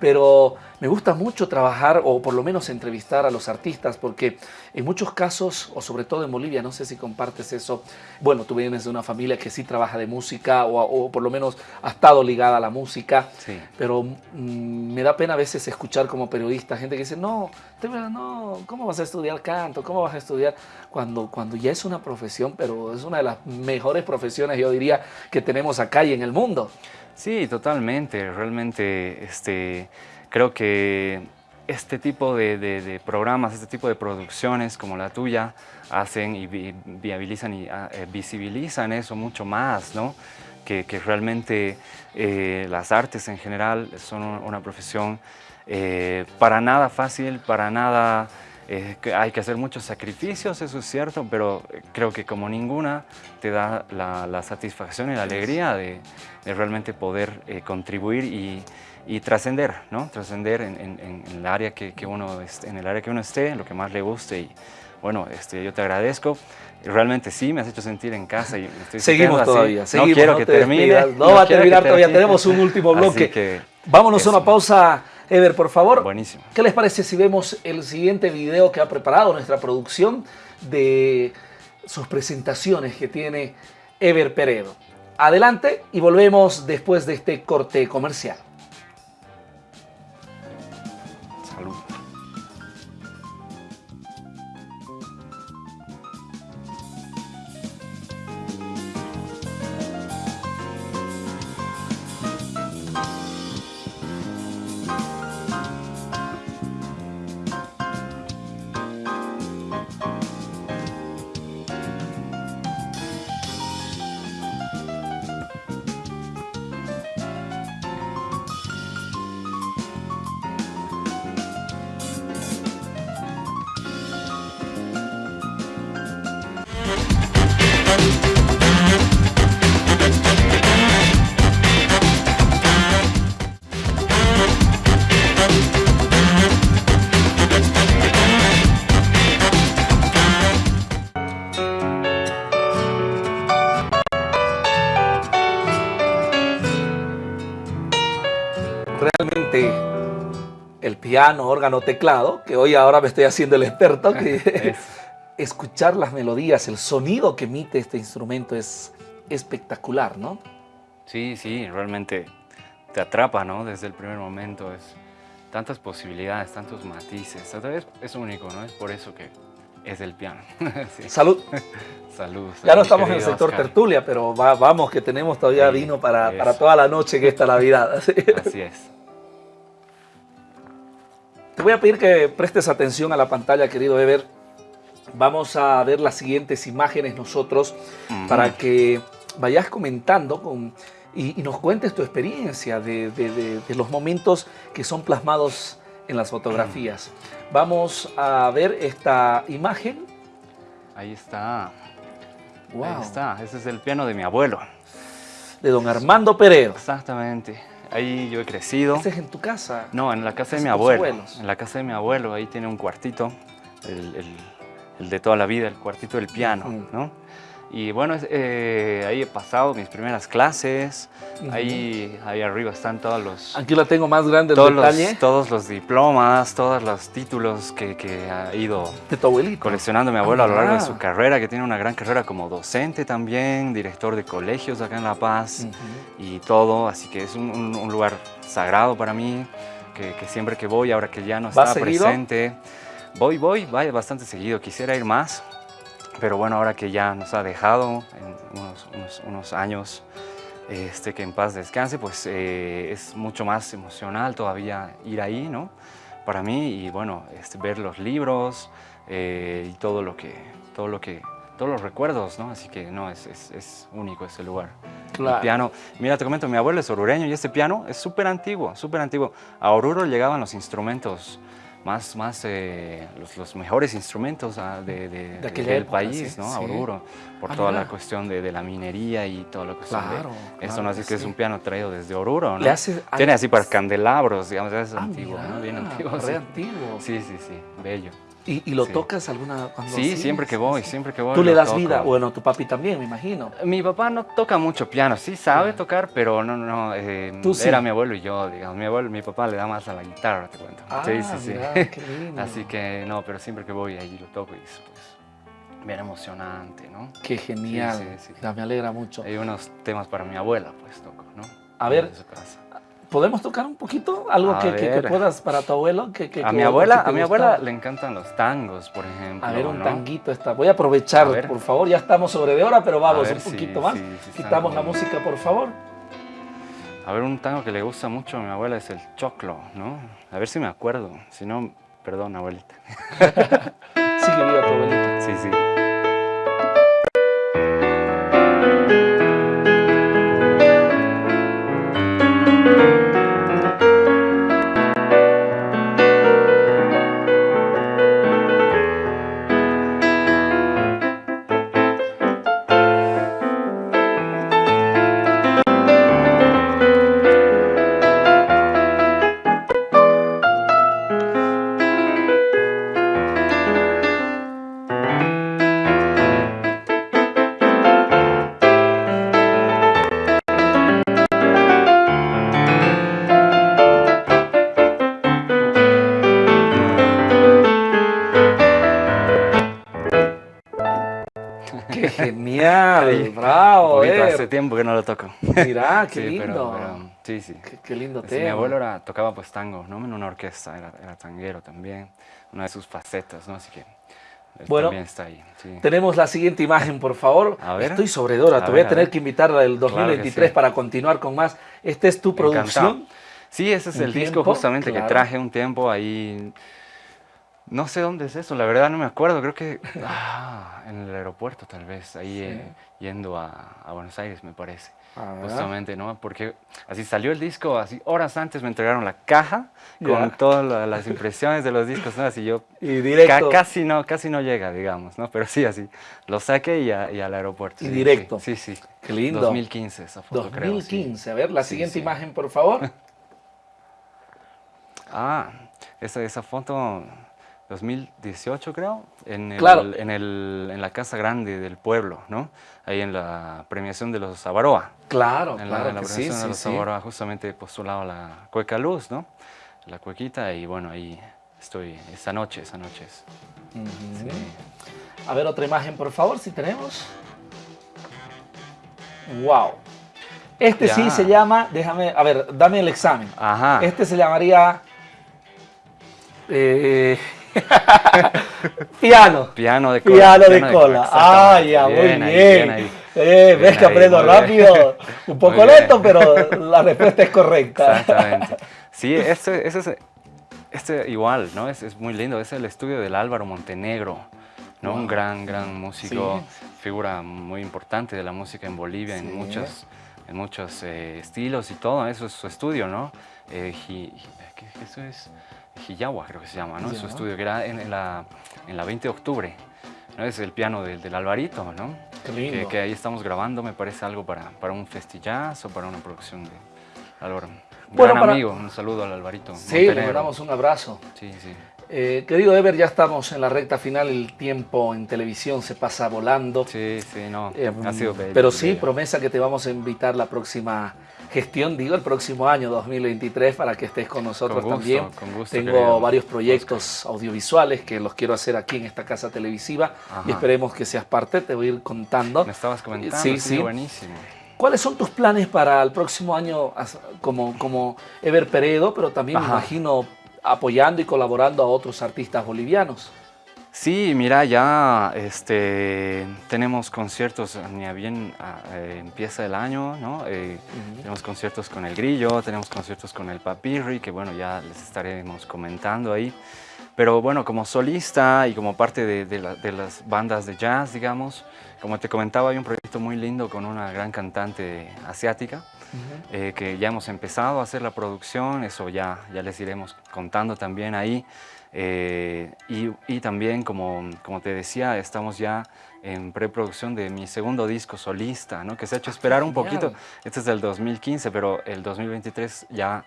pero me gusta mucho trabajar o por lo menos entrevistar a los artistas porque en muchos casos, o sobre todo en Bolivia, no sé si compartes eso, bueno, tú vienes de una familia que sí trabaja de música o, por lo menos ha estado ligada a la música, pero mm, me da pena a veces escuchar como periodista gente que dice, no, no, ¿cómo vas a estudiar canto? ¿Cómo vas a estudiar? Cuando, cuando ya es una profesión, pero es una de las mejores profesiones, yo diría, que tenemos acá y en el mundo. Sí, totalmente. Realmente este, creo que este tipo de, programas, este tipo de producciones como la tuya hacen y viabilizan y ah, eh, visibilizan eso mucho más, ¿no? Que, realmente eh, las artes en general son una profesión eh, para nada fácil, para nada eh, hay que hacer muchos sacrificios, eso es cierto, pero creo que como ninguna te da la, satisfacción y la alegría de, realmente poder eh, contribuir y, trascender, ¿no? Trascender en, el área que, uno, en el área que uno esté, en lo que más le guste y bueno, este, yo te agradezco. Realmente sí, me has hecho sentir en casa y estoy Seguimos todavía, no quiero que termine. No, va a terminar todavía, tenemos un último bloque. Vámonos a una pausa Ever, por favor. Buenísimo. ¿Qué les parece si vemos el siguiente video que ha preparado nuestra producción de sus presentaciones que tiene Ever Peredo? Adelante y volvemos después de este corte comercial. Piano, órgano, teclado, que hoy ahora me estoy haciendo el experto, que escuchar las melodías, el sonido que emite este instrumento es espectacular, ¿no? Sí, sí, realmente te atrapa, ¿no? Desde el primer momento, es tantas posibilidades, tantos matices, vez es único, ¿no? Es por eso que es el piano. Salud. salud. Ya no estamos en el sector tertulia, pero vamos que tenemos todavía vino para, para, toda la noche en esta Navidad. Así es. Te voy a pedir que prestes atención a la pantalla, querido Ever. Vamos a ver las siguientes imágenes nosotros para que vayas comentando con y, nos cuentes tu experiencia de, de, los momentos que son plasmados en las fotografías. Vamos a ver esta imagen. Ahí está. Wow. Ahí está, ese es el piano de mi abuelo. De don Armando Peredo. Exactamente. Ahí yo he crecido. ¿Ese es en tu casa? No, en la casa de mi abuelo. En la casa de mi abuelo, ahí tiene un cuartito, el, el, de toda la vida, el cuartito del piano, ¿no? Y bueno, eh, ahí he pasado mis primeras clases, ahí, ahí arriba están todos los... Aquí la tengo más grande todos Los, todos los diplomas, todos los títulos que, que ha ido ¿De tu abuelito? coleccionando mi abuelo a lo largo de su carrera, que tiene una gran carrera como docente también, director de colegios acá en La Paz y todo, así que es un, un, lugar sagrado para mí, que, que, siempre que voy, ahora que ya no está presente, voy, voy, vaya bastante seguido, quisiera ir más, pero bueno, ahora que ya nos ha dejado en unos, unos, años, este, que en paz descanse, pues eh, es mucho más emocional todavía ir ahí, ¿no? Para mí y bueno, este, ver los libros eh, y todo lo que, todo lo que, todos los recuerdos, ¿no? Así que no, es, es, es único ese lugar. Claro. El piano, mira, te comento, mi abuelo es orureño y este piano es súper antiguo, súper antiguo. A Oruro llegaban los instrumentos más, más eh, los, los, mejores instrumentos ah, de, de, del país, ¿no? Oruro, por ah, toda la cuestión de, de, la minería y todo lo que claro, de eso, ¿no? Así que es un piano traído desde Oruro, ¿no? Tiene así para candelabros, digamos, es ah, antiguo, ¿no? Bien antiguo. Re antiguo. Sí, sí, sí, bello. ¿Y, lo tocas alguna cuando Sí, siempre que voy, siempre que voy. ¿Tú le das vida? Bueno, tu papi también, me imagino. Mi papá no toca mucho piano, sí sabe tocar, pero no, no, eh, era mi abuelo y yo, digamos. Mi abuelo, mi papá le da más a la guitarra, te cuento. Ah, sí, sí, sí. qué lindo. Así que no, pero siempre que voy ahí lo toco y es pues bien emocionante, ¿no? Qué genial, sí, sí, me alegra mucho. Hay unos temas para mi abuela, pues toco, ¿no? A ver, ¿Podemos tocar un poquito? Algo que, que, puedas para tu abuelo. Que, a mi abuela, a mi abuela le encantan los tangos, por ejemplo. A ver, un tanguito está. Voy a aprovechar, por favor. Ya estamos sobre de hora, pero vamos un poquito más. Quitamos la música, por favor. A ver, un tango que le gusta mucho a mi abuela es el choclo, ¿no? A ver si me acuerdo. Si no, perdón, abuelita. Sigue viva tu abuelita. Sí, sí. bravo. Eh. Hace tiempo que no lo toco. Mirá, qué lindo. sí, sí. Qué, lindo tema. Mi abuelo era, tocaba pues tango, ¿no? En una orquesta, era, era, tanguero también. Una de sus facetas, ¿no? Así que bueno, también está ahí. Tenemos la siguiente imagen, por favor. A ver. Estoy sobredora, te voy a, tener que invitar del 2023 para continuar con más. ¿Esta es tu producción? Sí, ese es el disco justamente que traje un tiempo ahí no sé dónde es eso, la verdad no me acuerdo, creo que ah, en el aeropuerto tal vez, ahí eh, yendo a, Buenos Aires me parece. Ah, justamente, ¿no? Porque así salió el disco, así horas antes me entregaron la caja con todas las impresiones de los discos, ¿no? Así yo y directo. casi, no, casi no llega, digamos, ¿no? Pero sí, así, lo saqué y, al aeropuerto. Y directo. Sí, sí, Qué lindo. 2015 esa foto, 2015, a ver, la siguiente imagen, por favor. ah, esa, esa foto 2018 creo, en, en, el, en, la Casa Grande del Pueblo, ¿no? Ahí en la premiación de los Avaroa. Claro, en claro la, la premiación de los Avaroa, justamente postulado la Cueca Luz, ¿no? La cuequita y bueno, ahí estoy esa noche, esa noche. A ver otra imagen, por favor, si tenemos. ¡Wow! Este sí se llama, déjame, a ver, dame el examen. Ajá. Este se llamaría... Eh, piano. Piano de cola. Piano, de cola. ah, ya, muy bien. Eh, ves que aprendo rápido. Un poco lento, pero la respuesta es correcta. Exactamente. Sí, este, este, este igual, ¿no? Es, es, muy lindo. Es el estudio del Álvaro Montenegro, ¿no? Un gran, gran músico, figura muy importante de la música en Bolivia, en muchas en muchos eh, estilos y todo, eso es su estudio, ¿no? Eh, eso es Hiyawa, creo que se llama, ¿no? Su estudio, que era en, la, en la 20 de octubre, ¿no? Es el piano del, del Alvarito, ¿no? Qué lindo. Que, ahí estamos grabando, me parece algo para, para un festillaz o para una producción de Álvaro. Bueno, Gran amigo, un saludo al Alvarito. Sí, le damos un abrazo. Sí, sí. Eh, querido Ever, ya estamos en la recta final, el tiempo en televisión se pasa volando. Sí, sí, no, eh, ha sido bello, Pero sí, promesa que te vamos a invitar la próxima gestión, digo, el próximo año 2023 para que estés con nosotros también. Con gusto, Tengo varios proyectos audiovisuales que los quiero hacer aquí en esta casa televisiva y esperemos que seas parte, te voy a ir contando. Me estabas comentando, sí, sí. buenísimo. ¿Cuáles son tus planes para el próximo año como, como Ever Peredo, pero también me imagino apoyando y colaborando a otros artistas bolivianos. Sí, mira, ya este, tenemos conciertos, ni bien eh, empieza el año, ¿no? Eh, tenemos conciertos con El Grillo, tenemos conciertos con El Papirri, que bueno, ya les estaremos comentando ahí. Pero bueno, como solista y como parte de, las bandas de jazz, digamos, como te comentaba, hay un proyecto muy lindo con una gran cantante asiática, eh, que ya hemos empezado a hacer la producción, eso ya, ya les iremos contando también ahí. Eh, y, también, como, como te decía, estamos ya en preproducción de mi segundo disco solista, ¿no? que se ha hecho esperar un poquito. Este es del 2015, pero el 2023 ya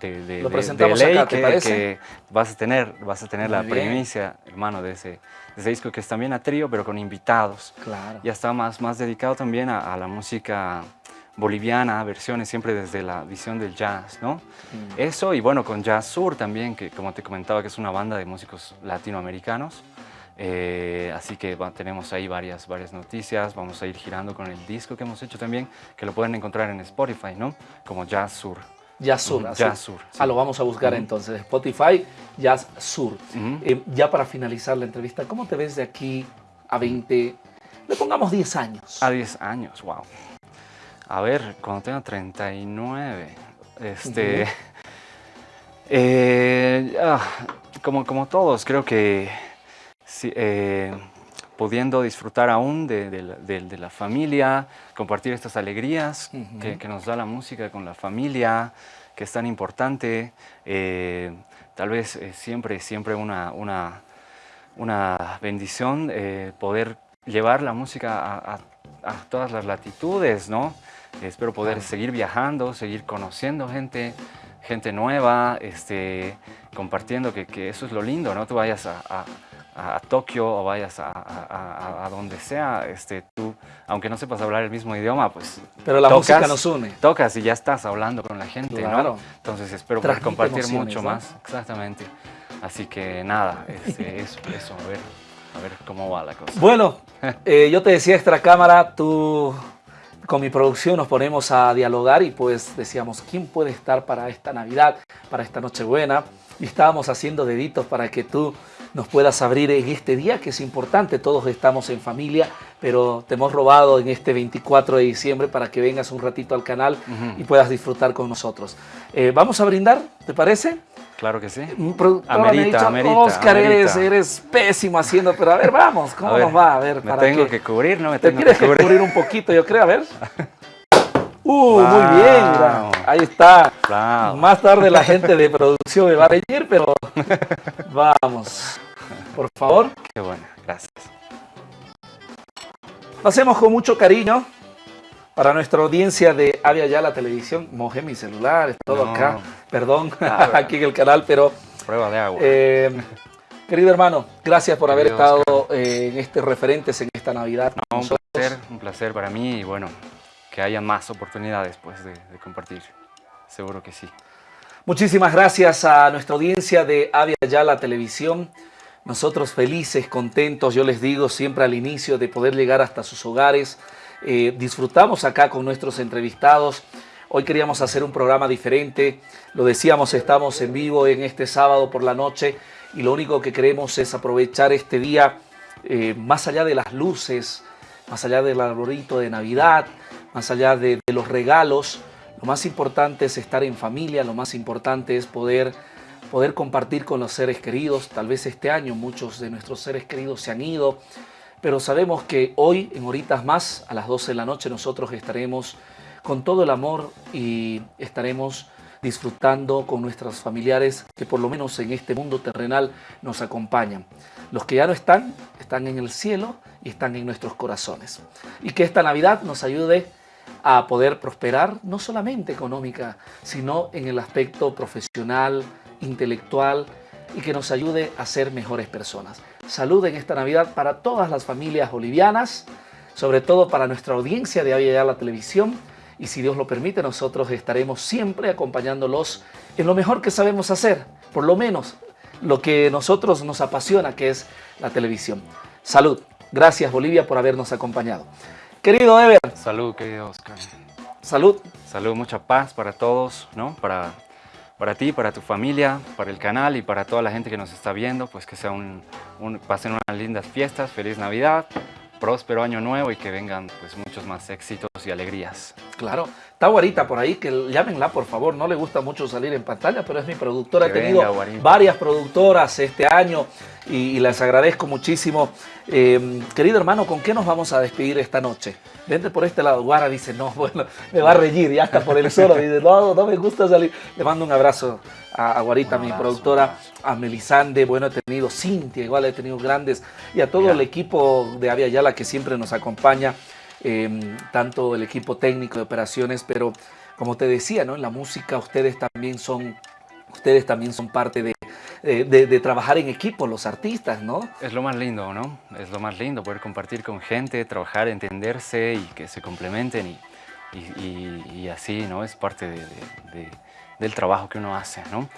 de, de, Lo presentamos ley acá, que, vas a tener, vas a tener la primicia, hermano, de ese, ese, disco que es también a trío, pero con invitados. Claro. Ya está más, más dedicado también a la música boliviana, versiones siempre desde la visión del jazz, ¿no? Mm. Eso y bueno, con Jazz Sur también, que como te comentaba que es una banda de músicos latinoamericanos, eh, así que tenemos ahí varias, varias noticias, vamos a ir girando con el disco que hemos hecho también, que lo pueden encontrar en Spotify, ¿no? Como Jazz Sur. Jazz Sur. Jazz Sur. Ah, lo vamos a buscar entonces. Spotify, Jazz Sur. Eh, ya para finalizar la entrevista, ¿cómo te ves de aquí a 20, le pongamos 10 años? A 10 años, wow. A ver, cuando tenga 39, este... Eh, ah, como, como todos, creo que eh, pudiendo disfrutar aún de, la familia, compartir estas alegrías que, nos da la música con la familia, que es tan importante, eh, tal vez siempre, siempre una, una, una bendición poder llevar la música a, a todas las latitudes, ¿no? Espero poder seguir viajando, seguir conociendo gente, gente nueva, este, compartiendo que, eso es lo lindo, ¿no? Tú vayas a, Tokio o vayas a, donde sea, este, tú, aunque no sepas hablar el mismo idioma, pues Pero la música nos une. Tocas y ya estás hablando con la gente, ¿no? Entonces espero poder compartir mucho más, exactamente. Así que nada, este, eso, eso, a ver, a ver cómo va la cosa. Bueno, eh, yo te decía extra cámara, tú con mi producción nos ponemos a dialogar y pues decíamos, ¿quién puede estar para esta Navidad, para esta Nochebuena? Y estábamos haciendo deditos para que tú nos puedas abrir en este día que es importante, todos estamos en familia, pero te hemos robado en este 24 de diciembre para que vengas un ratito al canal y puedas disfrutar con nosotros. Eh, vamos a brindar, ¿te parece? Claro que sí. Amerita, amerita, Oscar, Eres, pésimo haciendo, pero a ver, vamos, ¿cómo nos va? A ver, me tengo que cubrir, ¿no? Me tengo que cubrir. un poquito, yo creo, a ver. Uh, muy bien, ahí está. Más tarde la gente de producción me va a reír, pero vamos. Por favor. Qué bueno, gracias. Lo hacemos con mucho cariño para nuestra audiencia de Avia Ya la televisión. Mojé mi celular, es todo acá. Perdón, ah, aquí en el canal, pero... Prueba de agua. Eh, querido hermano, gracias por haber estado eh, en este referentes en esta Navidad. un placer, un placer para mí y bueno, que haya más oportunidades pues, de, de compartir. Seguro que sí. Muchísimas gracias a nuestra audiencia de Avia Ya la televisión. Nosotros felices, contentos, yo les digo siempre al inicio de poder llegar hasta sus hogares, eh, disfrutamos acá con nuestros entrevistados. Hoy queríamos hacer un programa diferente. Lo decíamos, estamos en vivo en este sábado por la noche y lo único que queremos es aprovechar este día eh, más allá de las luces, más allá del arbolito de Navidad, más allá de, de los regalos. Lo más importante es estar en familia, lo más importante es poder poder compartir con los seres queridos. Tal vez este año muchos de nuestros seres queridos se han ido, pero sabemos que hoy, en horitas más, a las 12 de la noche, nosotros estaremos con todo el amor y estaremos disfrutando con nuestros familiares que por lo menos en este mundo terrenal nos acompañan. Los que ya no están, están en el cielo y están en nuestros corazones. Y que esta Navidad nos ayude a poder prosperar, no solamente económica, sino en el aspecto profesional, intelectual y que nos ayude a ser mejores personas. Salud en esta Navidad para todas las familias bolivianas, sobre todo para nuestra audiencia de Avia la Televisión y si Dios lo permite nosotros estaremos siempre acompañándolos en lo mejor que sabemos hacer, por lo menos lo que nosotros nos apasiona que es la televisión. Salud. Gracias Bolivia por habernos acompañado. Querido Ever. Salud, querido Oscar. Salud. Salud, mucha paz para todos, ¿no? Para, para ti, para tu familia, para el canal y para toda la gente que nos está viendo, pues que sea un, pasen unas lindas fiestas, feliz Navidad, próspero año nuevo y que vengan pues muchos más éxitos y alegrías. Claro, está Guarita por ahí, que llámenla por favor, no le gusta mucho salir en pantalla, pero es mi productora, he tenido varias productoras este año y, les agradezco muchísimo. Eh, querido hermano, ¿con qué nos vamos a despedir esta noche? Vente por este lado. Guara dice, no, bueno, me va a reír, ya está por el solo. Dice, no, no me gusta salir. Le mando un abrazo a, Guarita, mi productora, a Melisande, bueno, he tenido Cintia, igual he tenido grandes, y a todo el equipo de Avia Yala que siempre nos acompaña, em, tanto el equipo técnico de operaciones, pero como te decía, ¿no? En la música ustedes también son, ustedes también son parte de, de, trabajar en equipo, los artistas, ¿no? Es lo más lindo, ¿no? Es lo más lindo, poder compartir con gente, trabajar, entenderse y que se complementen y, y, así, ¿no? Es parte del trabajo que uno hace, ¿no?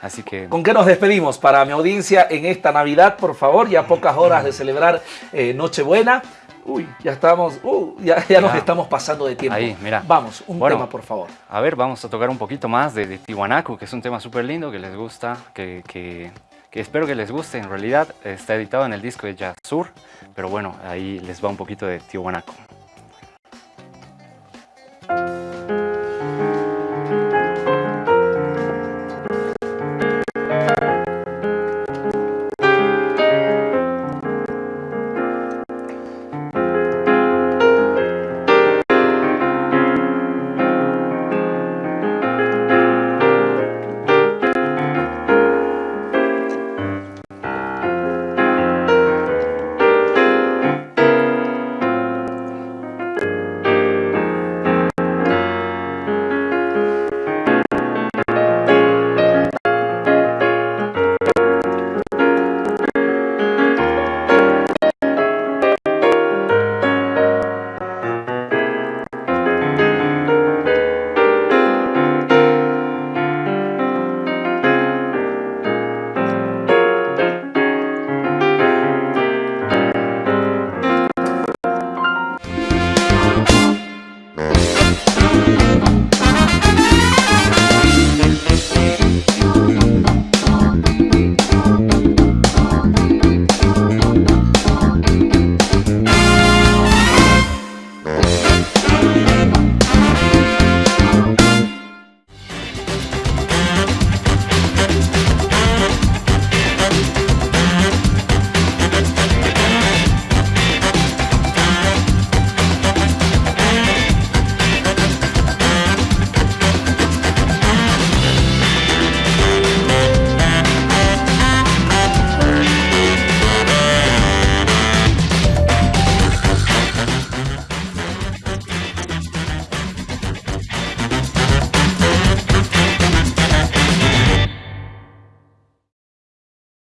Así que... ¿Con qué nos despedimos para mi audiencia en esta Navidad, por favor? Ya pocas horas de celebrar eh, Nochebuena. Uy, ya estamos, uh, ya, ya nos estamos pasando de tiempo. Ahí, mira. Vamos, un tema, por favor. A ver, vamos a tocar un poquito más de, de Tiwanaku, que es un tema súper lindo, que les gusta, que, que, que, espero que les guste. En realidad está editado en el disco de Jazz Sur, pero bueno, ahí les va un poquito de Tiwanaku.